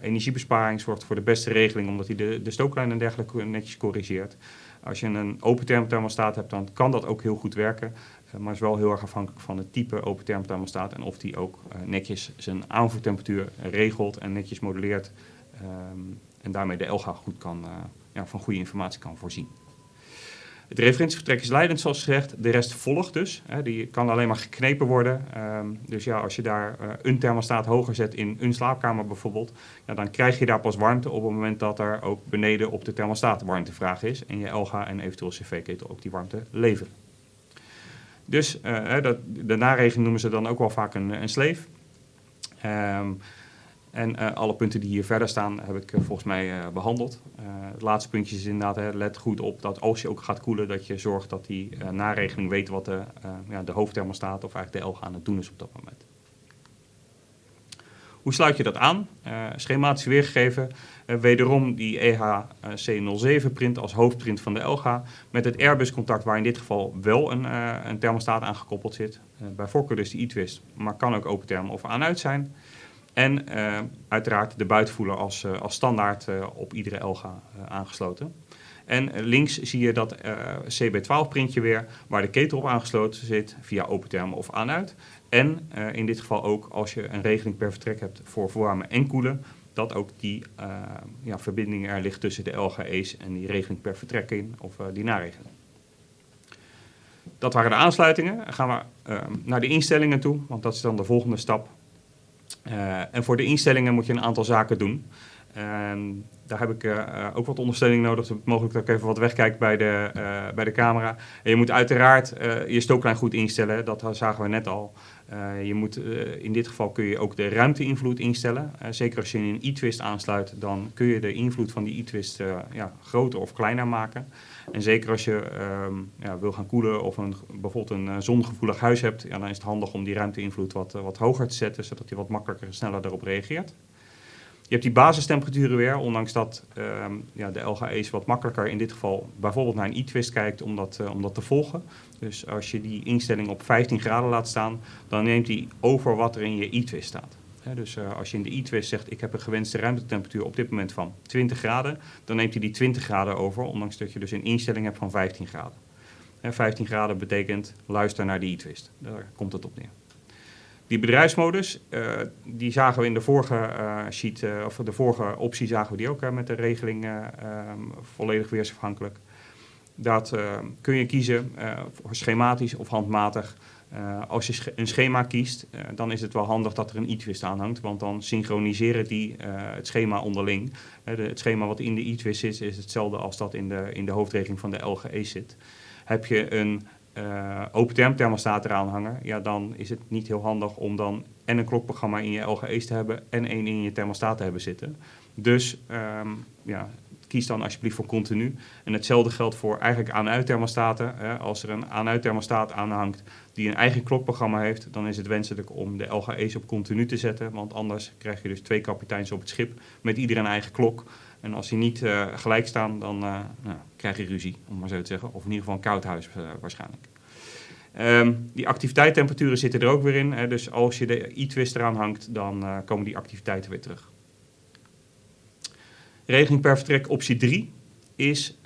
energiebesparing, zorgt voor de beste regeling, omdat hij de, de stooklijn en dergelijke netjes corrigeert. Als je een open thermostaat hebt, dan kan dat ook heel goed werken. Uh, maar is wel heel erg afhankelijk van het type open thermostaat en of die ook uh, netjes zijn aanvoertemperatuur regelt en netjes modelleert. Um, en daarmee de LGA goed kan, uh, ja, van goede informatie kan voorzien. Het referentievertrek is leidend, zoals gezegd. De rest volgt dus. Hè. Die kan alleen maar geknepen worden. Um, dus ja, als je daar een thermostaat hoger zet in een slaapkamer bijvoorbeeld, ja, dan krijg je daar pas warmte op het moment dat er ook beneden op de thermostaat warmtevraag is. En je LGA en eventueel cv-ketel ook die warmte leveren. Dus uh, dat, de naregeling noemen ze dan ook wel vaak een, een sleef. Um, En uh, alle punten die hier verder staan heb ik uh, volgens mij behandeld. het laatste puntje is inderdaad, hè, let goed op dat als je ook gaat koelen, dat je zorgt dat die naregeling weet wat de, ja, de hoofdthermostaat of eigenlijk de LG aan het doen is op dat moment. Hoe sluit je dat aan? schematisch weergegeven. wederom die E EHC07 print als hoofdprint van de LG. Met het Airbus contact waar in dit geval wel een, een thermostaat aangekoppeld zit. bij voorkeur dus de e-twist, maar kan ook open therm of aan-uit zijn. En uiteraard de buitenvoeler als, als standaard op iedere Elga aangesloten. En links zie je dat CB12 printje weer, waar de ketel op aangesloten zit via open therm of aan-uit. En in dit geval ook als je een regeling per vertrek hebt voor verwarmen en koelen, dat ook die ja, verbinding er ligt tussen de LGE's en die regeling per vertrek in, of die naregeling. Dat waren de aansluitingen. Dan gaan we naar de instellingen toe, want dat is dan de volgende stap. En voor de instellingen moet je een aantal zaken doen. Daar heb ik uh, ook wat ondersteuning nodig. Mogelijk dat ik even wat wegkijk bij de, uh, bij de camera. En je moet uiteraard je stooklijn goed instellen. Dat zagen we net al. je moet, in dit geval kun je ook de ruimteinvloed instellen. zeker als je een e-twist aansluit, dan kun je de invloed van die e-twist ja, groter of kleiner maken. En zeker als je um, ja, wil gaan koelen of een, bijvoorbeeld een zongevoelig huis hebt, ja, dan is het handig om die ruimteinvloed wat, wat hoger te zetten, zodat hij wat makkelijker en sneller daarop reageert. Je hebt die basistemperaturen weer, ondanks dat um, ja, de LGE's wat makkelijker in dit geval bijvoorbeeld naar een e-twist kijkt om dat, uh, om dat te volgen. Dus als je die instelling op 15 graden laat staan, dan neemt hij over wat er in je e-twist staat dus uh, als je in de e-twist zegt, ik heb een gewenste ruimtetemperatuur op dit moment van 20 graden, dan neemt hij die 20 graden over, ondanks dat je dus een instelling hebt van 15 graden. Hè, 15 graden betekent luister naar de e-twist. Daar komt het op neer. Die bedrijfsmodus, uh, die zagen we in de vorige uh, sheet, of de vorige optie zagen we die ook met de regeling um, volledig weersafhankelijk. Dat kun je kiezen voor schematisch of handmatig. Als je een schema kiest, dan is het wel handig dat er een e-twist aanhangt, want dan synchroniseren die het schema onderling. De, het schema wat in de e-twist zit, is hetzelfde als dat in de, in de hoofdregeling van de LGE zit. Heb je een open term thermostaat eraan hangen, ja, dan is het niet heel handig om dan en een klokprogramma in je LGE's te hebben en één in je thermostaat te hebben zitten. Dus um, ja, kies dan alsjeblieft voor continu. En hetzelfde geldt voor eigenlijk aan-uit thermostaten. Als er een aan-uit thermostaat aanhangt die een eigen klokprogramma heeft, dan is het wenselijk om de LGE's op continu te zetten. Want anders krijg je dus twee kapiteins op het schip met ieder een eigen klok. En als die niet uh, gelijk staan, dan uh, nou, krijg je ruzie, om maar zo te zeggen. Of in ieder geval een koud huis uh, waarschijnlijk. Um, die activiteitstemperaturen zitten er ook weer in. Hè. Dus als je de e-twist eraan hangt, dan komen die activiteiten weer terug. Regeling per vertrek optie 3 is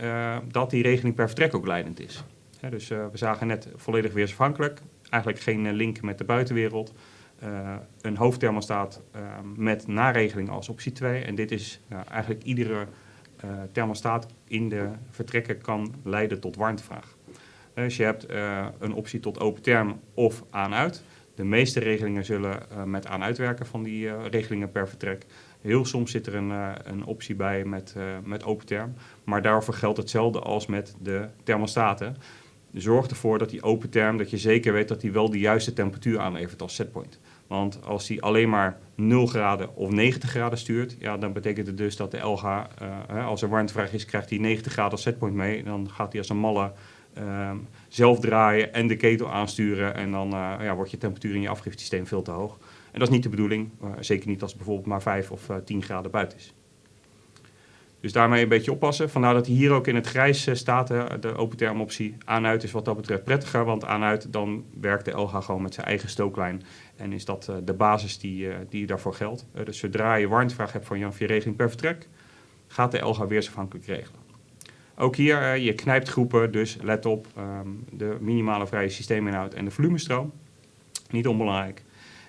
dat die regeling per vertrek ook leidend is. Dus we zagen net volledig weersafhankelijk, eigenlijk geen link met de buitenwereld. Een hoofdthermostaat met naregeling als optie 2. En dit is eigenlijk iedere thermostaat in de vertrekken kan leiden tot warmtevraag. Dus je hebt een optie tot open term of aan-uit. De meeste regelingen zullen met aan-uit werken van die regelingen per vertrek. Heel soms zit er een, een optie bij met, met open term. Maar daarvoor geldt hetzelfde als met de thermostaten. Zorg ervoor dat die open term, dat je zeker weet dat die wel de juiste temperatuur aanlevert als setpoint. Want als die alleen maar 0 graden of 90 graden stuurt, ja, dan betekent het dus dat de uh, hè, als er warmtevraag is, krijgt hij 90 graden als setpoint mee. Dan gaat hij als een malle ehm, zelf draaien en de ketel aansturen. En dan ja, wordt je temperatuur in je afgifsysteem veel te hoog. En dat is niet de bedoeling, zeker niet als het bijvoorbeeld maar 5 of uh, eh, 10 graden buiten is. Dus daarmee een beetje oppassen. Vandaar dat hij hier ook in het grijs staat, de open term optie. Aan-uit is wat dat betreft prettiger, want aan-uit dan werkt de LG gewoon met zijn eigen stooklijn. En is dat uh, de basis die, die daarvoor geldt. dus zodra je warmtevraag hebt van je regeling per vertrek, gaat de LG weersafhankelijk regelen. Ook hier, je knijpt groepen, dus let op um, de minimale vrije systeeminhoud en de volumestroom. Niet onbelangrijk.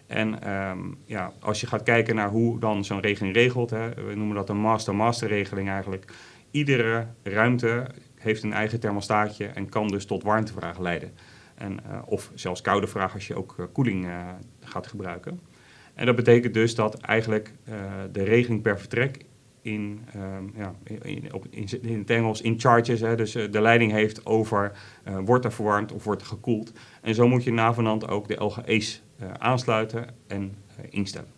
En um, ja, als je gaat kijken naar hoe dan zo'n regeling regelt, hè, we noemen dat een master-master regeling eigenlijk. Iedere ruimte heeft een eigen thermostaatje en kan dus tot warmtevraag leiden. En, uh, of zelfs koude vraag als je ook uh, koeling uh, gaat gebruiken. En dat betekent dus dat eigenlijk de regeling per vertrek in, um, ja, in, op, in, in, het Engels in charges, hè, dus de leiding heeft over wordt er verwarmd of wordt er gekoeld. En zo moet je navenant ook de LGE's aansluiten en instellen.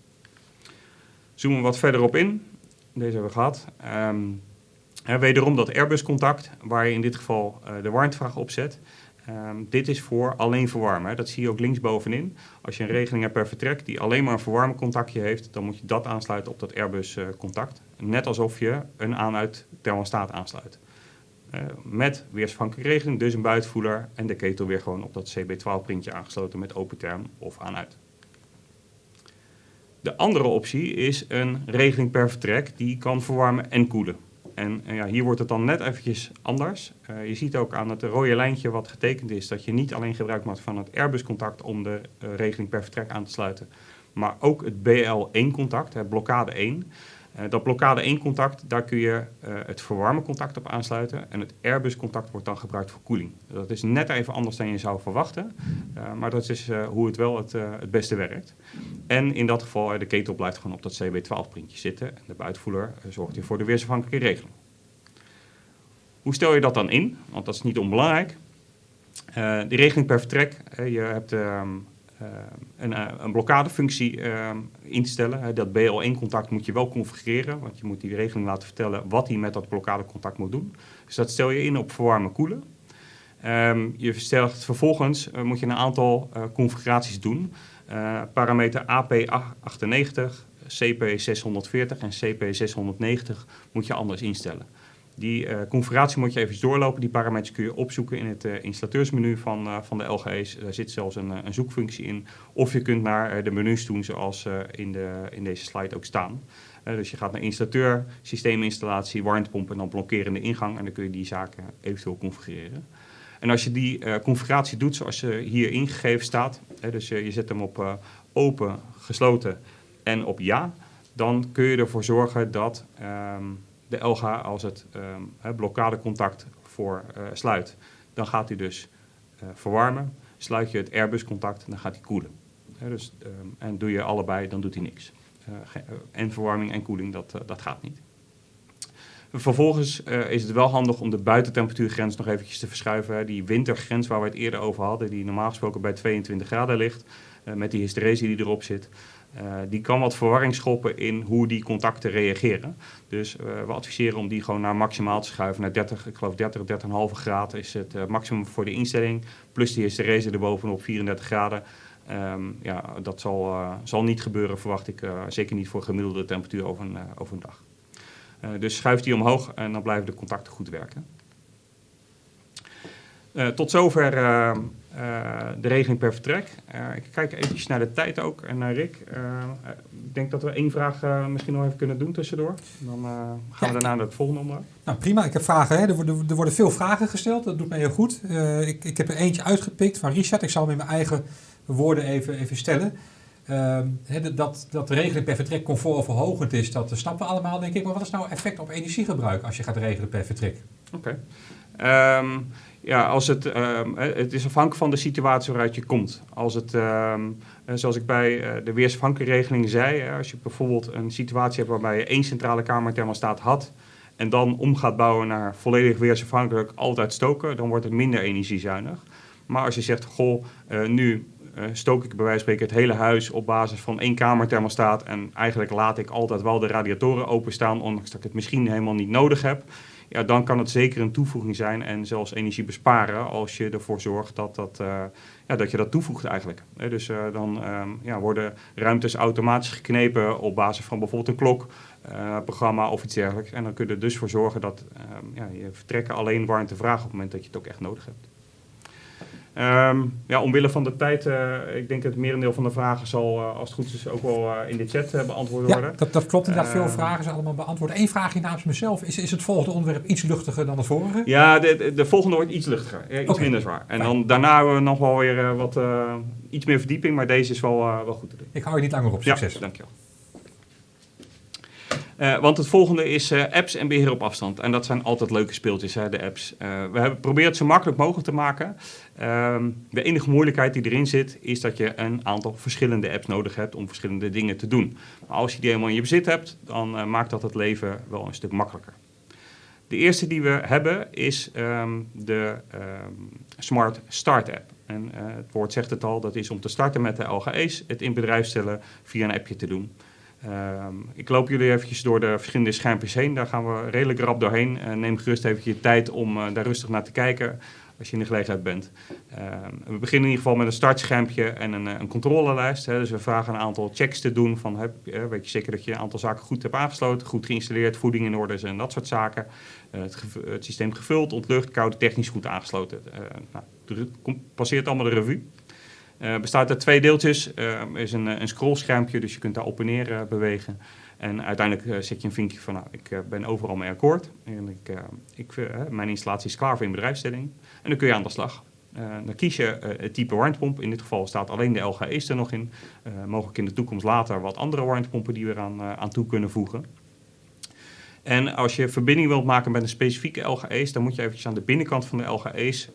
Zoomen we wat verder op in. Deze hebben we gehad. Ehm, wederom dat Airbus-contact, waar je in dit geval de warmtevraag opzet. Ehm, dit is voor alleen verwarmen. Dat zie je ook linksbovenin. Als je een regeling hebt per vertrek die alleen maar een verwarmencontactje heeft, dan moet je dat aansluiten op dat Airbus-contact. Net alsof je een aan-uit thermostaat aansluit. Uh, met weersafhankelijke regeling, dus een buitenvoeler en de ketel weer gewoon op dat CB12-printje aangesloten met open term of aan-uit. De andere optie is een regeling per vertrek die kan verwarmen en koelen. En ja, hier wordt het dan net eventjes anders. Uh, je ziet ook aan het rode lijntje wat getekend is dat je niet alleen gebruik maakt van het Airbus-contact om de uh, regeling per vertrek aan te sluiten, maar ook het BL1-contact, het blokkade 1. Uh, dat blokkade 1 contact, daar kun je uh, het verwarmen contact op aansluiten. En het Airbus contact wordt dan gebruikt voor koeling. Dat is net even anders dan je zou verwachten. Uh, maar dat is hoe het wel het, het beste werkt. En in dat geval, de ketel blijft gewoon op dat CB12 printje zitten. En de buitenvoeler zorgt hier voor de weersafhankelijke regeling. Hoe stel je dat dan in? Want dat is niet onbelangrijk. die regeling per vertrek, je hebt ehm, uh, een, uh, een blokkadefunctie uh, instellen. dat BL1-contact moet je wel configureren, want je moet die regeling laten vertellen wat hij met dat blokkadecontact moet doen. Dus dat stel je in op verwarmen koelen. Um, je stelt vervolgens moet je een aantal configuraties doen. parameter AP98, CP640 en CP690 moet je anders instellen. Die uh, configuratie moet je even doorlopen. Die parameters kun je opzoeken in het uh, installateursmenu van, uh, van de LGE's. Daar zit zelfs een, een zoekfunctie in. Of je kunt naar de menus doen zoals in, de, in deze slide ook staan. dus je gaat naar installateur, systeeminstallatie, warmtepomp en dan blokkerende ingang. En dan kun je die zaken eventueel configureren. En als je die configuratie doet zoals je hier ingegeven staat. dus je zet hem op open, gesloten en op ja. Dan kun je ervoor zorgen dat... Um, de LG als het um, blokkadecontact voor uh, sluit. Dan gaat hij dus uh, verwarmen. Sluit je het Airbus-contact, dan gaat hij koelen. Dus, um, en doe je allebei, dan doet hij niks. Uh, en verwarming en koeling, dat, dat gaat niet. Vervolgens is het wel handig om de buitentemperatuurgrens nog eventjes te verschuiven. Die wintergrens waar we het eerder over hadden, die normaal gesproken bij 22 graden ligt, met die hysteresie die erop zit. Uh, die kan wat verwarring schoppen in hoe die contacten reageren. Dus uh, we adviseren om die gewoon naar maximaal te schuiven. Naar 30, ik geloof 30, 30,5 graden is het uh, maximum voor de instelling. Plus die hysterese erbovenop 34 graden. Um, ja, dat zal, zal niet gebeuren, verwacht ik. zeker niet voor gemiddelde temperatuur over een, over een dag. dus schuift die omhoog en dan blijven de contacten goed werken. Tot zover uh, de regeling per vertrek. Ik kijk even naar de tijd ook en naar Rick. Ik denk dat we één vraag misschien nog even kunnen doen tussendoor. Dan gaan ja, we daarna naar het volgende onderwerp. Nou prima, ik heb vragen. Hè. Er, worden, er worden veel vragen gesteld, dat doet mij heel goed. ik, ik heb er eentje uitgepikt van Richard. Ik zal hem in mijn eigen woorden even, even stellen. He, dat, dat de regeling per vertrek comfortverhogend is, dat snappen we allemaal denk ik. Maar wat is nou effect op energiegebruik als je gaat regelen per vertrek? Oké. Okay. Um, ja, als het, um, het is afhankelijk van de situatie waaruit je komt. Als het, um, zoals ik bij uh, de weersafhankelijke zei, als je bijvoorbeeld een situatie hebt waarbij je één centrale kamerthermostaat had en dan om gaat bouwen naar volledig weersafhankelijk altijd stoken, dan wordt het minder energiezuinig. Maar als je zegt, goh, nu stook ik bij wijze van spreken het hele huis op basis van één kamerthermostaat en eigenlijk laat ik altijd wel de radiatoren openstaan, ondanks dat ik het misschien helemaal niet nodig heb ja, dan kan het zeker een toevoeging zijn en zelfs energie besparen als je ervoor zorgt dat, dat, uh, ja, dat je dat toevoegt eigenlijk. dus uh, dan um, ja, worden ruimtes automatisch geknepen op basis van bijvoorbeeld een klok, uh, programma of iets dergelijks. En dan kun je er dus voor zorgen dat um, ja, je vertrekken alleen warmte vraagt op het moment dat je het ook echt nodig hebt. Um, ja, omwille van de tijd, uh, ik denk dat het merendeel van de vragen zal, uh, als het goed is, ook wel uh, in de chat beantwoord worden. Ja, dat, dat klopt inderdaad. Veel vragen zijn allemaal beantwoord. Eén vraagje namens mezelf. Is, is het volgende onderwerp iets luchtiger dan het vorige? Ja, de, de, de volgende wordt iets luchtiger. iets okay. minder zwaar. En Fijn. dan daarna hebben we nog wel weer wat, iets meer verdieping, maar deze is wel, wel goed te doen. Ik hou je niet langer op. Succes. Ja, dankjewel. Uh, want het volgende is uh, apps en beheer op afstand. En dat zijn altijd leuke speeltjes, hè, de apps. Uh, we hebben geprobeerd het zo makkelijk mogelijk te maken. Ehm, de enige moeilijkheid die erin zit, is dat je een aantal verschillende apps nodig hebt om verschillende dingen te doen. Maar als je die helemaal in je bezit hebt, dan maakt dat het leven wel een stuk makkelijker. De eerste die we hebben is um, de um, Smart Start app. En het woord zegt het al, dat is om te starten met de LGE's, het in bedrijf stellen via een appje te doen. Ehm, ik loop jullie eventjes door de verschillende schermpjes heen. Daar gaan we redelijk rap doorheen. Uh, neem gerust even je tijd om uh, daar rustig naar te kijken als je in de gelegenheid bent. Ehm, we beginnen in ieder geval met een startschermpje en een, een controlelijst. Hè. Dus we vragen een aantal checks te doen. Van, heb, weet je zeker dat je een aantal zaken goed hebt aangesloten, goed geïnstalleerd, voeding in orde en dat soort zaken. Het, het, systeem gevuld, ontlucht, koude, technisch goed aangesloten. nou, passeert allemaal de revue. Uh, bestaat uit twee deeltjes. Er uh, is een, een scrollschermpje, dus je kunt daar op en neer bewegen. En uiteindelijk zet je een vinkje van, nou, ik ben overal mee akkoord. En ik, ik, mijn installatie is klaar voor in bedrijfsstelling. En dan kun je aan de slag. dan kies je het type warmtepomp. In dit geval staat alleen de LGE's er nog in. mogelijk in de toekomst later wat andere warmtepompen die we eraan aan toe kunnen voegen. En als je verbinding wilt maken met een specifieke LGE's, dan moet je eventjes aan de binnenkant van de LGE's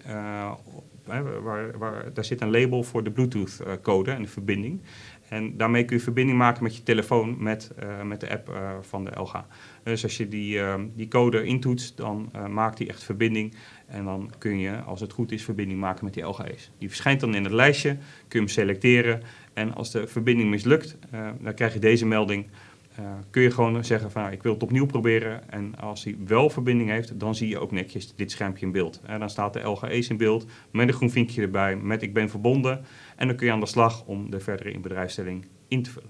waar, waar, daar zit een label voor de Bluetooth-code en de verbinding. En daarmee kun je verbinding maken met je telefoon met, uh, met de app uh, van de LG. Dus als je die, die code intoetst, dan maakt die echt verbinding. En dan kun je, als het goed is, verbinding maken met die LG's. Die verschijnt dan in het lijstje, kun je hem selecteren. En als de verbinding mislukt, dan krijg je deze melding. Uh, kun je gewoon zeggen van nou, ik wil het opnieuw proberen. En als hij wel verbinding heeft, dan zie je ook netjes dit schermpje in beeld. En dan staat de LGE's in beeld met een groen vinkje erbij met ik ben verbonden. En dan kun je aan de slag om de verdere inbedrijfstelling in te vullen.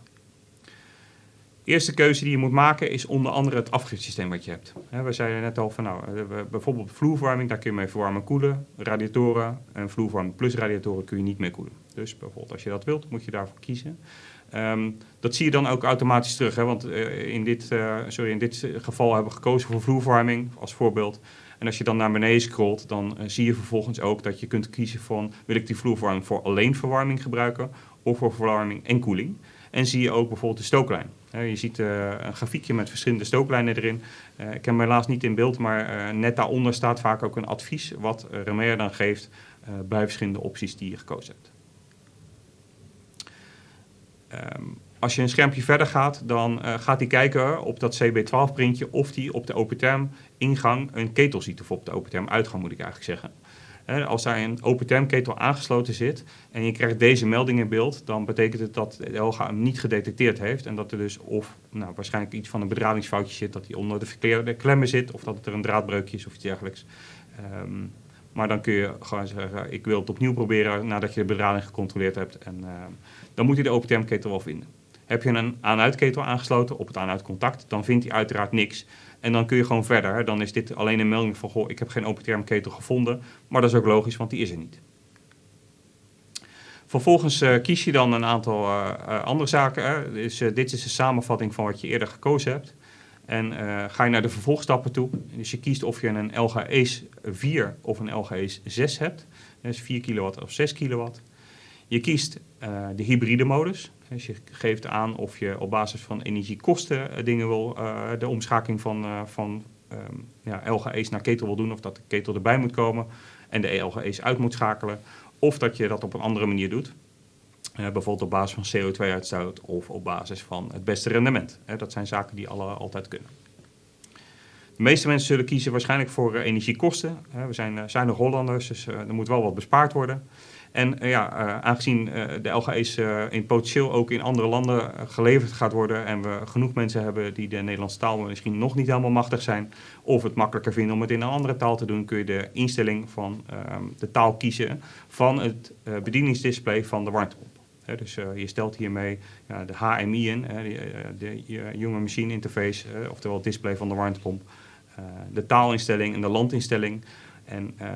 De eerste keuze die je moet maken is onder andere het afgifsysteem wat je hebt. we zeiden net al van nou, bijvoorbeeld vloerverwarming, daar kun je mee verwarmen en koelen. Radiatoren en vloerverwarming plus radiatoren kun je niet mee koelen. Dus bijvoorbeeld als je dat wilt, moet je daarvoor kiezen. Um, dat zie je dan ook automatisch terug. Hè? Want uh, in, dit, uh, sorry, in dit geval hebben we gekozen voor vloerverwarming als voorbeeld. En als je dan naar beneden scrolt, dan uh, zie je vervolgens ook dat je kunt kiezen van... wil ik die vloerverwarming voor alleen verwarming gebruiken of voor verwarming en koeling. En zie je ook bijvoorbeeld de stooklijn. je ziet een grafiekje met verschillende stooklijnen erin. ik heb hem helaas niet in beeld, maar net daaronder staat vaak ook een advies... wat Remer dan geeft bij verschillende opties die je gekozen hebt. Um, als je een schermpje verder gaat, dan uh, gaat hij kijken op dat CB12-printje of hij op de open ingang een ketel ziet. Of op de open uitgang moet ik eigenlijk zeggen. Als daar een open ketel aangesloten zit en je krijgt deze melding in beeld, dan betekent het dat de LGA hem niet gedetecteerd heeft. En dat er dus of nou, waarschijnlijk iets van een bedradingsfoutje zit, dat hij onder de verkeerde klemmen zit, of dat er een draadbreukje is of iets dergelijks. Um, maar dan kun je gewoon zeggen, ik wil het opnieuw proberen nadat je de bedrading gecontroleerd hebt. En uh, dan moet hij de open ketel wel vinden. Heb je een aan-uitketel aangesloten op het aan-uitcontact, dan vindt hij uiteraard niks. En dan kun je gewoon verder. Dan is dit alleen een melding van, goh, ik heb geen open ketel gevonden. Maar dat is ook logisch, want die is er niet. Vervolgens uh, kies je dan een aantal uh, uh, andere zaken. Dus, dit is de samenvatting van wat je eerder gekozen hebt. En ga je naar de vervolgstappen toe. Dus je kiest of je een LG Ace 4 of een LG Ace 6 hebt. Dus 4 kilowatt of 6 kilowatt. Je kiest de hybride modus. Dus je geeft aan of je op basis van energiekosten uh, dingen wil, uh, de omschakeling van, uh, van um, ja, LGE's naar ketel wil doen, of dat de ketel erbij moet komen en de LGE's uit moet schakelen, of dat je dat op een andere manier doet. bijvoorbeeld op basis van CO2-uitstoot of op basis van het beste rendement. dat zijn zaken die alle altijd kunnen. De meeste mensen zullen kiezen waarschijnlijk voor energiekosten. we zijn zuinig Hollanders, dus er moet wel wat bespaard worden. En uh, ja, uh, aangezien uh, de LGE's in potentieel ook in andere landen geleverd gaat worden en we genoeg mensen hebben die de Nederlandse taal misschien nog niet helemaal machtig zijn of het makkelijker vinden om het in een andere taal te doen, kun je de instelling van ehm, de taal kiezen van het bedieningsdisplay van de warmtepomp. dus je stelt hiermee de HMI in, de, de Human Machine Interface, oftewel het display van de warmtepomp, de taalinstelling en de landinstelling. En uh,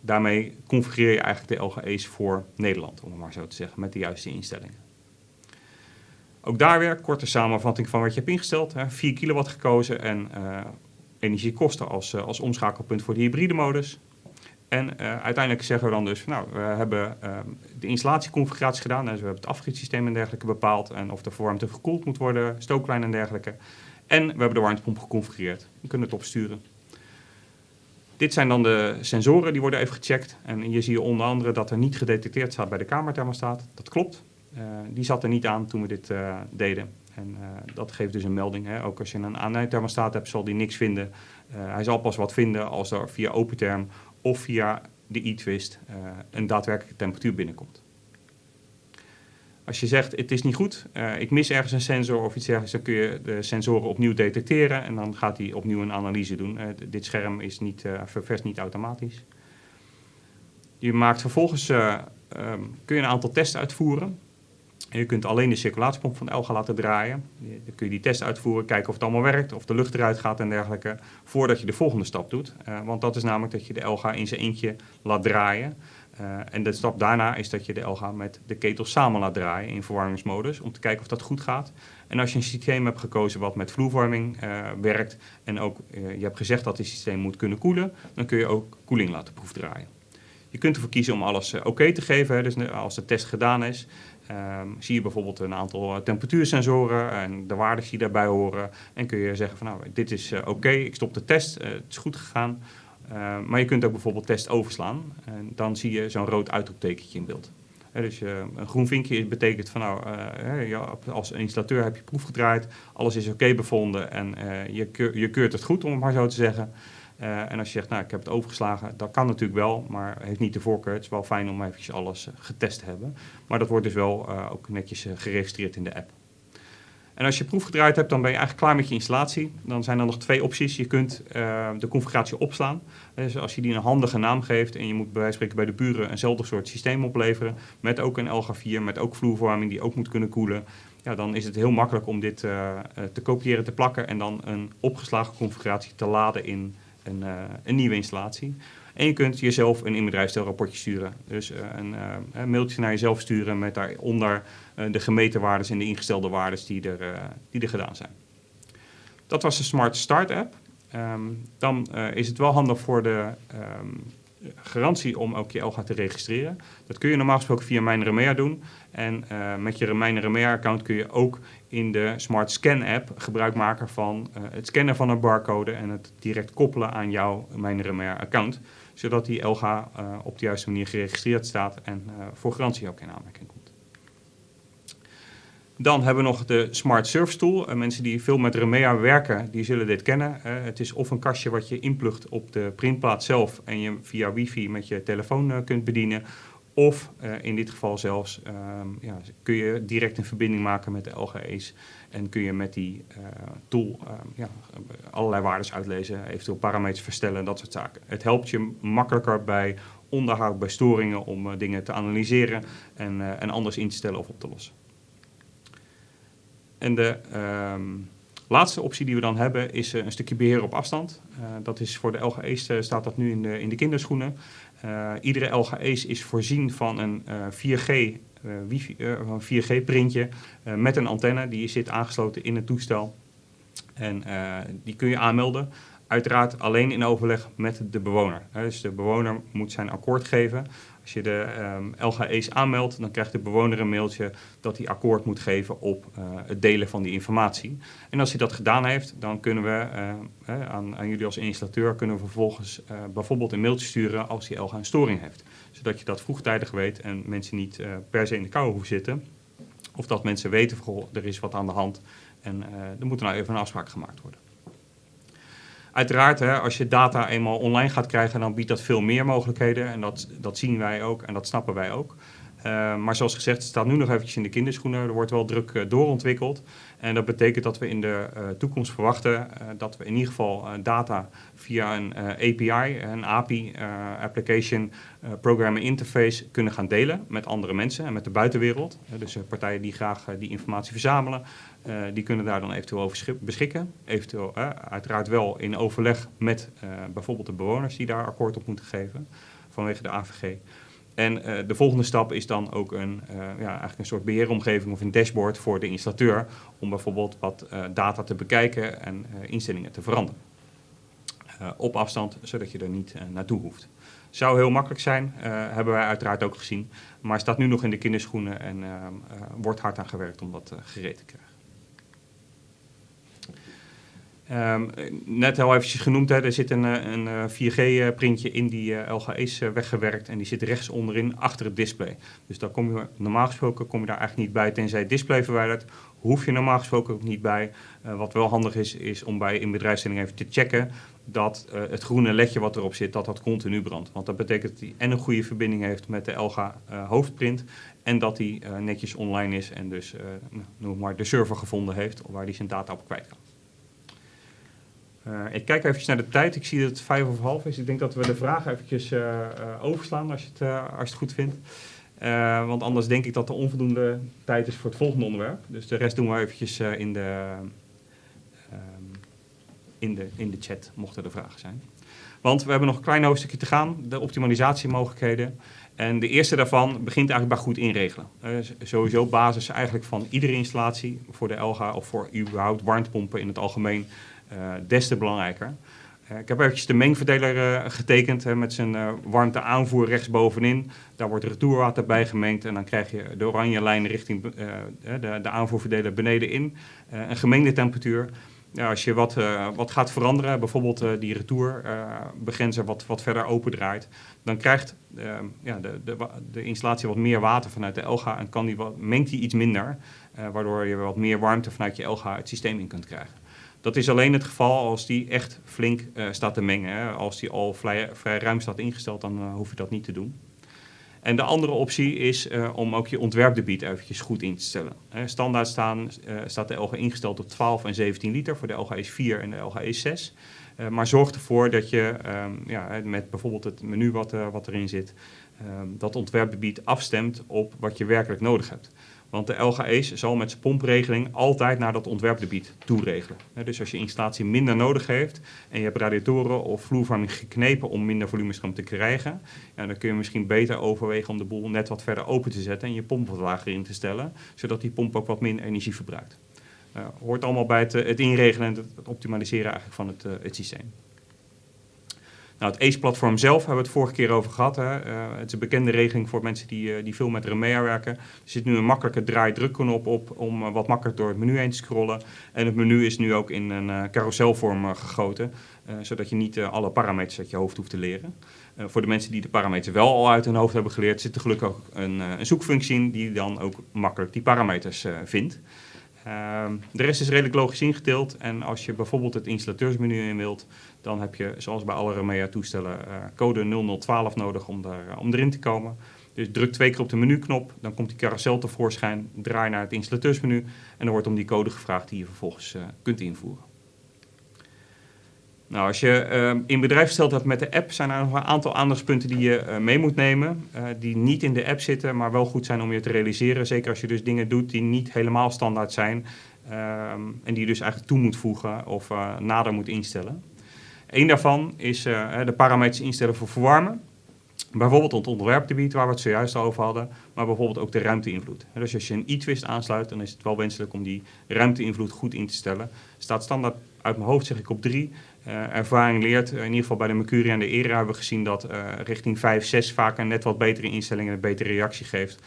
daarmee configureer je eigenlijk de LGE's voor Nederland, om het maar zo te zeggen, met de juiste instellingen. Ook daar weer korte samenvatting van wat je hebt ingesteld. Hè. 4 kilowatt gekozen en uh, energiekosten als, uh, als omschakelpunt voor de hybride modus. En uh, uiteindelijk zeggen we dan dus, nou, we hebben ehm, de installatieconfiguratie gedaan. Dus we hebben het afgietsysteem en dergelijke bepaald. En of de verwarmte gekoeld moet worden, stooklijn en dergelijke. En we hebben de warmtepomp geconfigureerd. We kunnen het opsturen. Dit zijn dan de sensoren, die worden even gecheckt. En hier zie je onder andere dat er niet gedetecteerd staat bij de kamerthermostaat. Dat klopt. Uh, die zat er niet aan toen we dit uh, deden. En uh, dat geeft dus een melding. Hè. Ook als je een aanheidthermostaat hebt, zal die niks vinden. hij zal pas wat vinden als er via OpenTherm of via de e-twist een daadwerkelijke temperatuur binnenkomt. Als je zegt, het is niet goed, uh, ik mis ergens een sensor of iets dergelijks, dan kun je de sensoren opnieuw detecteren en dan gaat hij opnieuw een analyse doen. Uh, dit scherm is niet, uh, niet automatisch. Je maakt vervolgens, um, kun je een aantal tests uitvoeren. En je kunt alleen de circulatiepomp van Elga laten draaien. Dan kun je die test uitvoeren, kijken of het allemaal werkt, of de lucht eruit gaat en dergelijke, voordat je de volgende stap doet. want dat is namelijk dat je de Elga in zijn eentje laat draaien. Uh, en de stap daarna is dat je de LG met de ketel samen laat draaien in verwarmingsmodus om te kijken of dat goed gaat. En als je een systeem hebt gekozen wat met vloervorming uh, werkt en ook uh, je hebt gezegd dat het systeem moet kunnen koelen, dan kun je ook koeling laten proefdraaien. Je kunt ervoor kiezen om alles oké te geven, hè, dus als de test gedaan is. Um, zie je bijvoorbeeld een aantal temperatuursensoren en de waarden die daarbij horen. En kun je zeggen van nou, dit is oké, ik stop de test, het is goed gegaan. Uh, maar je kunt ook bijvoorbeeld test overslaan. En dan zie je zo'n rood uitroeptekentje in beeld. Dus een groen vinkje betekent van nou, uh, ja, als installateur heb je proef gedraaid, alles is oké bevonden en je, keur, je keurt het goed, om het maar zo te zeggen. en als je zegt, nou ik heb het overgeslagen, dat kan natuurlijk wel, maar heeft niet de voorkeur. Het is wel fijn om eventjes alles getest te hebben. Maar dat wordt dus wel ook netjes geregistreerd in de app. En als je proef gedraaid hebt, dan ben je eigenlijk klaar met je installatie. Dan zijn er nog twee opties. Je kunt uh, de configuratie opslaan. Dus als je die een handige naam geeft en je moet bij wijze van spreken bij de buren eenzelfde soort systeem opleveren, met ook een LG4, met ook vloerverwarming die ook moet kunnen koelen, ja, dan is het heel makkelijk om dit uh, te kopiëren, te plakken en dan een opgeslagen configuratie te laden in een, uh, een nieuwe installatie. En je kunt jezelf een inbedrijfsstelrapportje sturen. Dus een, uh, een, mailtje naar jezelf sturen met daaronder de gemeten waarden en de ingestelde waarden die er, die er gedaan zijn. Dat was de Smart Start app. Um, dan is het wel handig voor de um, garantie om ook je Elga te registreren. Dat kun je normaal gesproken via Mijn Remea doen. En met je Mijn Remea account kun je ook in de Smart Scan app gebruik maken van het scannen van een barcode en het direct koppelen aan jouw Mijn Remea account zodat die LG uh, op de juiste manier geregistreerd staat en uh, voor garantie ook in aanmerking komt. Dan hebben we nog de Smart Service Tool. Mensen die veel met Remea werken, die zullen dit kennen. het is of een kastje wat je inplugt op de printplaat zelf en je via wifi met je telefoon kunt bedienen. Of in dit geval zelfs ja, kun je direct een verbinding maken met de LGE's en kun je met die uh, tool uh, ja, allerlei waarden uitlezen, eventueel parameters verstellen, dat soort zaken. Het helpt je makkelijker bij onderhoud, bij storingen, om uh, dingen te analyseren en, en anders in te stellen of op te lossen. En de um, laatste optie die we dan hebben is een stukje beheer op afstand. dat is voor de LGE's staat dat nu in de, in de kinderschoenen. Iedere LGE's is voorzien van een 4G uh, wifi, uh, een 4G-printje uh, met een antenne. Die zit aangesloten in het toestel. En die kun je aanmelden. Uiteraard alleen in overleg met de bewoner. Dus de bewoner moet zijn akkoord geven. Als je de um, LGE's aanmeldt, dan krijgt de bewoner een mailtje dat hij akkoord moet geven op uh, het delen van die informatie. En als hij dat gedaan heeft, dan kunnen we uh, aan, aan, jullie als installateur kunnen we vervolgens bijvoorbeeld een mailtje sturen als die LG een storing heeft. Zodat je dat vroegtijdig weet en mensen niet per se in de kou hoeven zitten. Of dat mensen weten, er is wat aan de hand en er moet nou even een afspraak gemaakt worden. Uiteraard, hè, als je data eenmaal online gaat krijgen, dan biedt dat veel meer mogelijkheden. En dat, dat zien wij ook en dat snappen wij ook. Uh, maar zoals gezegd, het staat nu nog eventjes in de kinderschoenen. Er wordt wel druk uh, doorontwikkeld. En dat betekent dat we in de uh, toekomst verwachten dat we in ieder geval data via een API, een API, Application Programming Interface, kunnen gaan delen met andere mensen en met de buitenwereld. dus partijen die graag die informatie verzamelen, die kunnen daar dan eventueel over beschikken. Eventueel uiteraard wel in overleg met bijvoorbeeld de bewoners die daar akkoord op moeten geven vanwege de AVG. En de volgende stap is dan ook een, ja, eigenlijk een soort beheeromgeving of een dashboard voor de installateur om bijvoorbeeld wat data te bekijken en instellingen te veranderen. op afstand, zodat je er niet naartoe hoeft. Zou heel makkelijk zijn, hebben wij uiteraard ook gezien, maar staat nu nog in de kinderschoenen en wordt hard aan gewerkt om dat gereed te krijgen. Um, net al eventjes genoemd, er zit een, eh, een 4G-printje in die LGE's uh, weggewerkt en die zit rechts onderin achter het display. Dus daar kom je, normaal gesproken kom je daar eigenlijk niet bij tenzij het display verwijdert hoef je normaal gesproken ook niet bij. wat wel handig is, is om bij in bedrijfsstelling even te checken dat het groene ledje wat erop zit, dat dat continu brandt. Want dat betekent dat hij en een goede verbinding heeft met de Elga hoofdprint en dat hij netjes online is en dus nou, noem maar de server gevonden heeft waar hij zijn data op kwijt kan. Uh, ik kijk even naar de tijd. Ik zie dat het vijf of half is. Ik denk dat we de vragen eventjes uh, overslaan als je het, als het goed vindt. want anders denk ik dat er onvoldoende tijd is voor het volgende onderwerp. Dus de rest doen we eventjes in, de, ehm, in, de, in de chat, mochten er vragen zijn. Want we hebben nog een klein hoofdstukje te gaan, de optimalisatiemogelijkheden. En de eerste daarvan begint eigenlijk bij goed inregelen. Sowieso basis eigenlijk van iedere installatie voor de LGA of voor überhaupt warmtepompen in het algemeen eh, des te belangrijker. Eh, ik heb eventjes de mengverdeler uh, getekend met zijn warmte aanvoer rechtsbovenin. Daar wordt retourwater bij gemengd en dan krijg je de oranje lijn richting de, de, aanvoerverdeler benedenin. een gemengde temperatuur. Als je wat, wat gaat veranderen, bijvoorbeeld die retourbegrenzer wat, wat verder open draait, dan krijgt ja, de, de, de, installatie wat meer water vanuit de LGA en kan die wat, mengt die iets minder, waardoor je wat meer warmte vanuit je LGA het systeem in kunt krijgen. Dat is alleen het geval als die echt flink uh, staat te mengen. Hè. Als die al vrij, ruim staat ingesteld, dan uh, hoef je dat niet te doen. En de andere optie is uh, om ook je ontwerpdebiet eventjes goed in te stellen. standaard staan, staat de LG ingesteld op 12 en 17 liter voor de LGE 4 en de LGE 6. maar zorg ervoor dat je um, ja, met bijvoorbeeld het menu wat, wat erin zit, um, dat ontwerpdebiet afstemt op wat je werkelijk nodig hebt. Want de LGE's zal met zijn pompregeling altijd naar dat ontwerpgebied toeregelen. Dus als je installatie minder nodig heeft en je hebt radiatoren of vloerverwarming geknepen om minder volumestroom te krijgen, dan kun je misschien beter overwegen om de boel net wat verder open te zetten en je pomp wat lager in te stellen, zodat die pomp ook wat minder energie verbruikt. Uh, hoort allemaal bij het, het inregelen en het, optimaliseren eigenlijk van het, uh, het systeem. Nou, het ACE-platform zelf hebben we het vorige keer over gehad. Hè. Uh, het is een bekende regeling voor mensen die, uh, die veel met Remea werken. Er zit nu een makkelijke draai-drukknop op om uh, wat makkelijker door het menu heen te scrollen. En het menu is nu ook in een carouselvorm gegoten, zodat je niet alle parameters uit je hoofd hoeft te leren. voor de mensen die de parameters wel al uit hun hoofd hebben geleerd, zit er gelukkig ook een, een zoekfunctie in die dan ook makkelijk die parameters vindt. Um, de rest is redelijk logisch ingedeeld en als je bijvoorbeeld het installateursmenu in wilt, dan heb je zoals bij alle Remea toestellen uh, code 0012 nodig om, uh, om erin te komen. Dus druk twee keer op de menuknop, dan komt die carousel tevoorschijn, draai naar het installateursmenu en dan wordt om die code gevraagd die je vervolgens uh, kunt invoeren. Nou, als je in bedrijf stelt hebt met de app, zijn er nog een aantal aandachtspunten die je mee moet nemen. Die niet in de app zitten, maar wel goed zijn om je te realiseren. Zeker als je dus dingen doet die niet helemaal standaard zijn. Ehm, en die je dus eigenlijk toe moet voegen of nader moet instellen. Eén daarvan is de parameters instellen voor verwarmen. Bijvoorbeeld het ontwerpgebied waar we het zojuist over hadden, maar bijvoorbeeld ook de ruimteinvloed. Dus als je een e-twist aansluit, dan is het wel wenselijk om die ruimteinvloed goed in te stellen. Staat standaard uit mijn hoofd zeg ik op 3. Uh, ervaring leert, in ieder geval bij de Mercury en de ERA hebben we gezien dat uh, richting 5, 6 vaak een net wat betere instelling en een betere reactie geeft.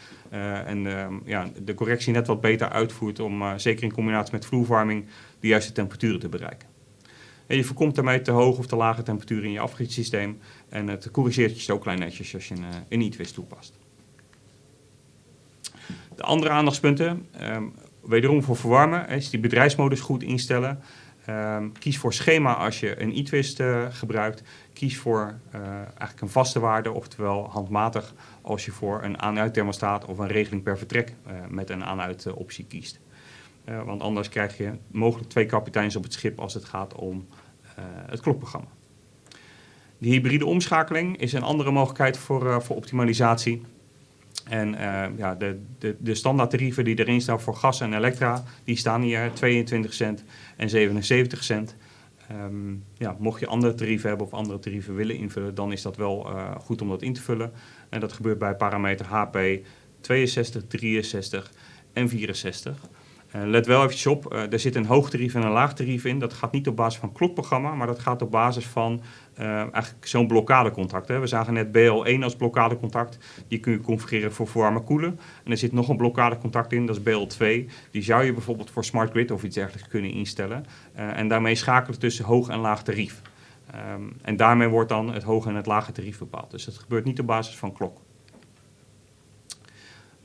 En ja, de correctie net wat beter uitvoert om zeker in combinatie met vloerwarming de juiste temperaturen te bereiken. En je voorkomt daarmee te hoge of te lage temperaturen in je afgietsysteem en het corrigeert je ook klein netjes als je een, een e-twist toepast. De andere aandachtspunten, um, wederom voor verwarmen, is die bedrijfsmodus goed instellen. Um, kies voor schema als je een e-twist uh, gebruikt. Kies voor uh, eigenlijk een vaste waarde, oftewel handmatig als je voor een aan-uit thermostaat of een regeling per vertrek met een aan-uit optie kiest. want anders krijg je mogelijk twee kapiteins op het schip als het gaat om het klokprogramma. De hybride omschakeling is een andere mogelijkheid voor, voor optimalisatie. En uh, ja, de, de, de standaardtarieven die erin staan voor gas en elektra, die staan hier 22 cent en 77 cent. Um, ja, mocht je andere tarieven hebben of andere tarieven willen invullen, dan is dat wel goed om dat in te vullen. En dat gebeurt bij parameter HP 62, 63 en 64. Uh, let wel eventjes op, uh, er zit een hoog tarief en een laag tarief in. Dat gaat niet op basis van klokprogramma, maar dat gaat op basis van uh, eigenlijk zo'n blokkadecontact. We zagen net BL1 als blokkadecontact. Die kun je configureren voor verwarmen koelen. En er zit nog een blokkadecontact in, dat is BL2. Die zou je bijvoorbeeld voor smart grid of iets dergelijks kunnen instellen. en daarmee schakelen tussen hoog en laag tarief. Um, en daarmee wordt dan het hoge en het lage tarief bepaald. Dus dat gebeurt niet op basis van klok.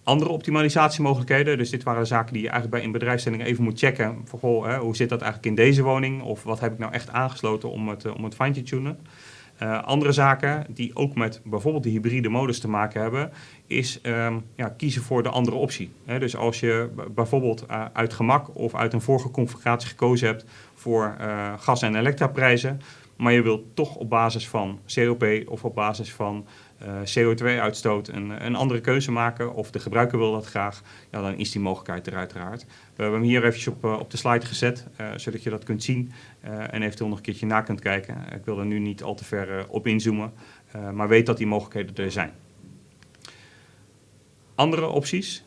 Andere optimalisatiemogelijkheden. Dus dit waren de zaken die je eigenlijk bij een bedrijfsstelling even moet checken. Voor, hè, hoe zit dat eigenlijk in deze woning? Of wat heb ik nou echt aangesloten om het, om het fine te tunen? Uh, andere zaken die ook met bijvoorbeeld de hybride modus te maken hebben, is um, ja, kiezen voor de andere optie. Dus als je bijvoorbeeld uh, uit gemak of uit een vorige configuratie gekozen hebt voor gas- en elektraprijzen, maar je wilt toch op basis van COP of op basis van CO2-uitstoot een, een, andere keuze maken, of de gebruiker wil dat graag, ja, dan is die mogelijkheid er uiteraard. We hebben hem hier eventjes op, uh, op de slide gezet, zodat je dat kunt zien en eventueel nog een keertje na kunt kijken. Ik wil er nu niet al te ver op inzoomen, maar weet dat die mogelijkheden er zijn. Andere opties,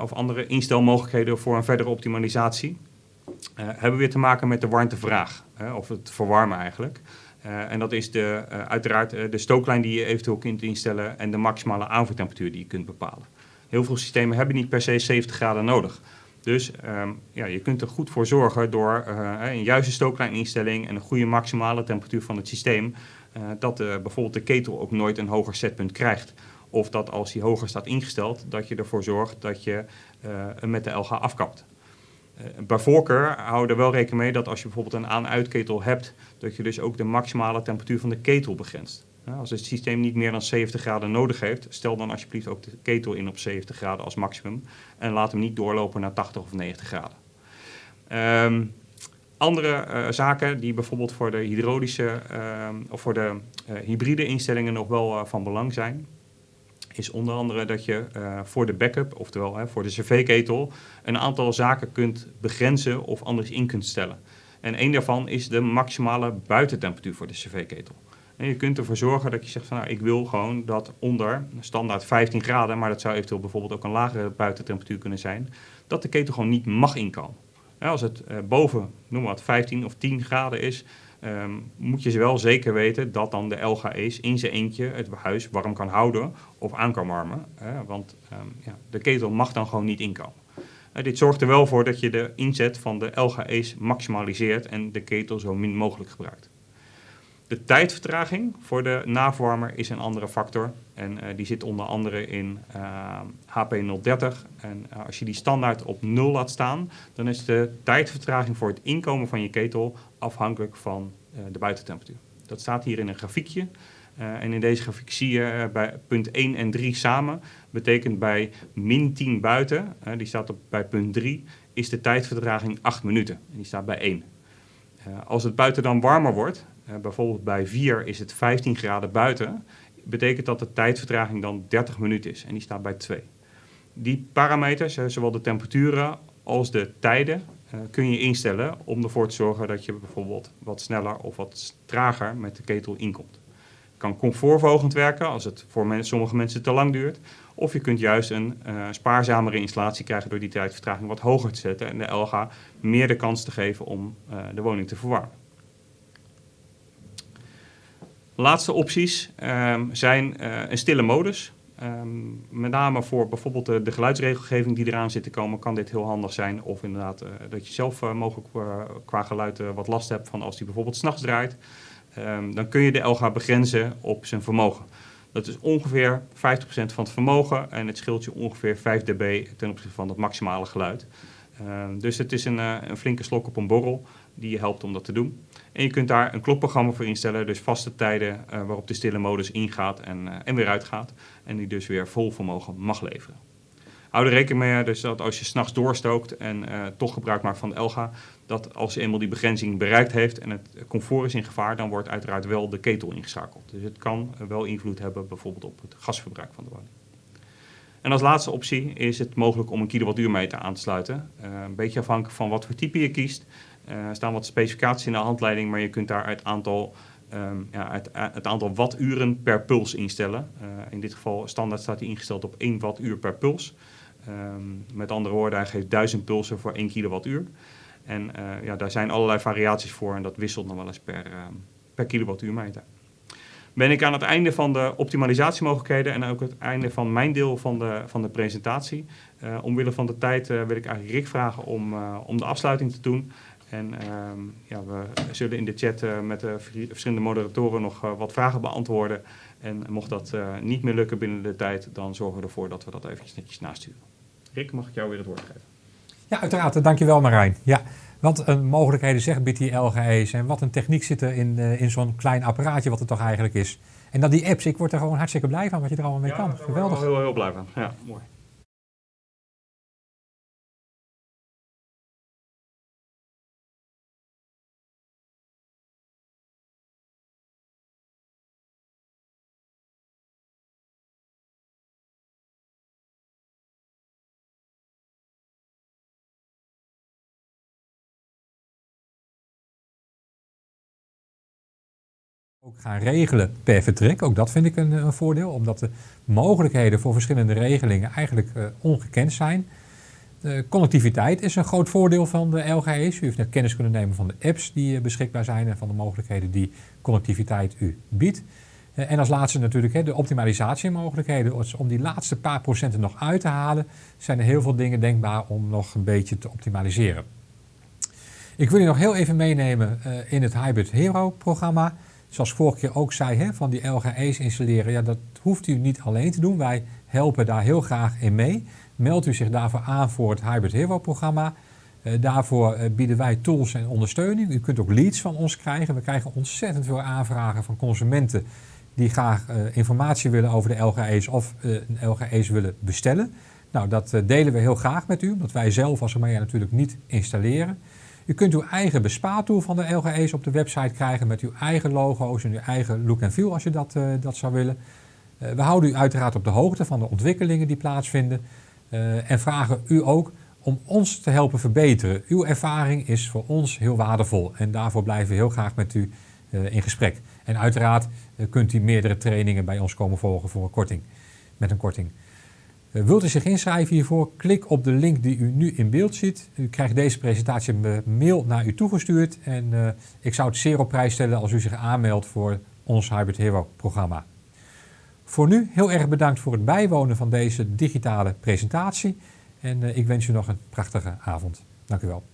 of andere instelmogelijkheden voor een verdere optimalisatie, hebben weer te maken met de warmtevraag, of het verwarmen eigenlijk. Uh, en dat is de, uh, uiteraard uh, de stooklijn die je eventueel kunt instellen en de maximale aanvoertemperatuur die je kunt bepalen. Heel veel systemen hebben niet per se 70 graden nodig. Dus um, ja, je kunt er goed voor zorgen door een juiste stooklijninstelling en een goede maximale temperatuur van het systeem, dat bijvoorbeeld de ketel ook nooit een hoger setpunt krijgt. Of dat als die hoger staat ingesteld, dat je ervoor zorgt dat je hem met de LG afkapt. Uh, bij voorkeur hou er wel rekening mee dat als je bijvoorbeeld een aan-uitketel hebt, dat je dus ook de maximale temperatuur van de ketel begrenst. Als het systeem niet meer dan 70 graden nodig heeft, stel dan alsjeblieft ook de ketel in op 70 graden als maximum en laat hem niet doorlopen naar 80 of 90 graden. Um, andere uh, zaken die bijvoorbeeld voor de hydraulische uh, of voor de uh, hybride instellingen nog wel van belang zijn, is onder andere dat je uh, voor de backup, oftewel voor de cv-ketel, een aantal zaken kunt begrenzen of anders in kunt stellen. En een daarvan is de maximale buitentemperatuur voor de cv-ketel. En je kunt ervoor zorgen dat je zegt van nou, ik wil gewoon dat onder standaard 15 graden, maar dat zou eventueel bijvoorbeeld ook een lagere buitentemperatuur kunnen zijn, dat de ketel gewoon niet mag inkomen. Als het uh, boven, noem maar wat, 15 of 10 graden is, um, moet je wel zeker weten dat dan de LGE's in zijn eentje het huis warm kan houden of aan kan warmen. Hè, want um, ja, de ketel mag dan gewoon niet inkomen. Uh, dit zorgt er wel voor dat je de inzet van de LGE's maximaliseert en de ketel zo min mogelijk gebruikt. De tijdvertraging voor de naverwarmer is een andere factor. En uh, die zit onder andere in uh, HP030. En uh, als je die standaard op 0 laat staan, dan is de tijdvertraging voor het inkomen van je ketel afhankelijk van de buitentemperatuur. Dat staat hier in een grafiekje. en in deze grafiek zie je bij punt 1 en 3 samen. Betekent bij min 10 buiten, die staat op, bij punt 3, is de tijdvertraging 8 minuten. En die staat bij 1. als het buiten dan warmer wordt, bijvoorbeeld bij 4 is het 15 graden buiten, betekent dat de tijdvertraging dan 30 minuten is en die staat bij 2. Die parameters, zowel de temperaturen als de tijden, uh, kun je instellen om ervoor te zorgen dat je bijvoorbeeld wat sneller of wat trager met de ketel inkomt. Het kan comfortverhogend werken als het voor sommige mensen te lang duurt. Of je kunt juist een spaarzamere installatie krijgen door die tijdvertraging wat hoger te zetten en de LG meer de kans te geven om de woning te verwarmen. Laatste opties um, zijn uh, een stille modus. Um, met name voor bijvoorbeeld de, geluidsregelgeving die eraan zit te komen, kan dit heel handig zijn. Of inderdaad uh, dat je zelf uh, mogelijk qua geluid wat last hebt van als die bijvoorbeeld s'nachts draait. Um, dan kun je de LG begrenzen op zijn vermogen. Dat is ongeveer 50% van het vermogen en het scheelt je ongeveer 5 dB ten opzichte van het maximale geluid. dus het is een, een flinke slok op een borrel die je helpt om dat te doen. En je kunt daar een klokprogramma voor instellen, dus vaste tijden uh, waarop de stille modus ingaat en, uh, en weer uitgaat. En die dus weer vol vermogen mag leveren. Hou er rekening mee dus dat als je s'nachts doorstookt en uh, toch gebruik maakt van de Elga, dat als je eenmaal die begrenzing bereikt heeft en het comfort is in gevaar, dan wordt uiteraard wel de ketel ingeschakeld. Dus het kan wel invloed hebben bijvoorbeeld op het gasverbruik van de woning. En als laatste optie is het mogelijk om een kilowattuurmeter aan te sluiten. een beetje afhankelijk van wat voor type je kiest. Eh, er staan wat specificaties in de handleiding, maar je kunt daar het aantal, um, ja, het, het, aantal watturen per puls instellen. Uh, in dit geval standaard staat hij ingesteld op 1 wattuur per puls. Um, met andere woorden, hij geeft 1000 pulsen voor 1 kilowattuur. En ja, daar zijn allerlei variaties voor en dat wisselt nog wel eens per, uh, per. Ben ik aan het einde van de optimalisatiemogelijkheden en ook het einde van mijn deel van de, van de presentatie. Omwille van de tijd wil ik eigenlijk Rick vragen om, om de afsluiting te doen. En um, ja, we zullen in de chat uh, met de verschillende moderatoren nog uh, wat vragen beantwoorden. En mocht dat niet meer lukken binnen de tijd, dan zorgen we ervoor dat we dat eventjes netjes nasturen. Rick, mag ik jou weer het woord geven? Ja, uiteraard. Dankjewel Marijn. Ja, wat een mogelijkheden zegt biedt die LGE's en wat een techniek zit er in, in zo'n klein apparaatje wat het toch eigenlijk is. En dan die apps, ik word er gewoon hartstikke blij van wat je er allemaal mee ja, kan. Geweldig. heel, heel blij van. Ja, mooi. Ook gaan regelen per vertrek. Ook dat vind ik een, een voordeel, omdat de mogelijkheden voor verschillende regelingen eigenlijk uh, ongekend zijn. Connectiviteit is een groot voordeel van de LGE's. U heeft net kennis kunnen nemen van de apps die uh, beschikbaar zijn en van de mogelijkheden die connectiviteit u biedt. Uh, en als laatste natuurlijk de optimalisatiemogelijkheden. Om die laatste paar procenten nog uit te halen, zijn er heel veel dingen denkbaar om nog een beetje te optimaliseren. Ik wil u nog heel even meenemen in het Hybrid Hero programma zoals vorige keer ook zei, hè, van die LGE's installeren, ja, dat hoeft u niet alleen te doen. Wij helpen daar heel graag in mee. Meld u zich daarvoor aan voor het Hybrid Hero programma. Uh, daarvoor uh, bieden wij tools en ondersteuning. U kunt ook leads van ons krijgen. We krijgen ontzettend veel aanvragen van consumenten die graag uh, informatie willen over de LGE's of een LGE's willen bestellen. Nou, dat delen we heel graag met u, omdat wij zelf als Amaya natuurlijk niet installeren. U kunt uw eigen bespaartool van de LGE's op de website krijgen met uw eigen logo's en uw eigen look en feel als je dat, uh, dat zou willen. Uh, we houden u uiteraard op de hoogte van de ontwikkelingen die plaatsvinden uh, en vragen u ook om ons te helpen verbeteren. Uw ervaring is voor ons heel waardevol en daarvoor blijven we heel graag met u in gesprek. En uiteraard kunt u meerdere trainingen bij ons komen volgen voor een korting, met een korting. Eh, wilt u zich inschrijven hiervoor? Klik op de link die u nu in beeld ziet. U krijgt deze presentatie mail naar u toegestuurd. En uh, ik zou het zeer op prijs stellen als u zich aanmeldt voor ons Hybrid Hero programma. Voor nu heel erg bedankt voor het bijwonen van deze digitale presentatie. En uh, ik wens u nog een prachtige avond. Dank u wel.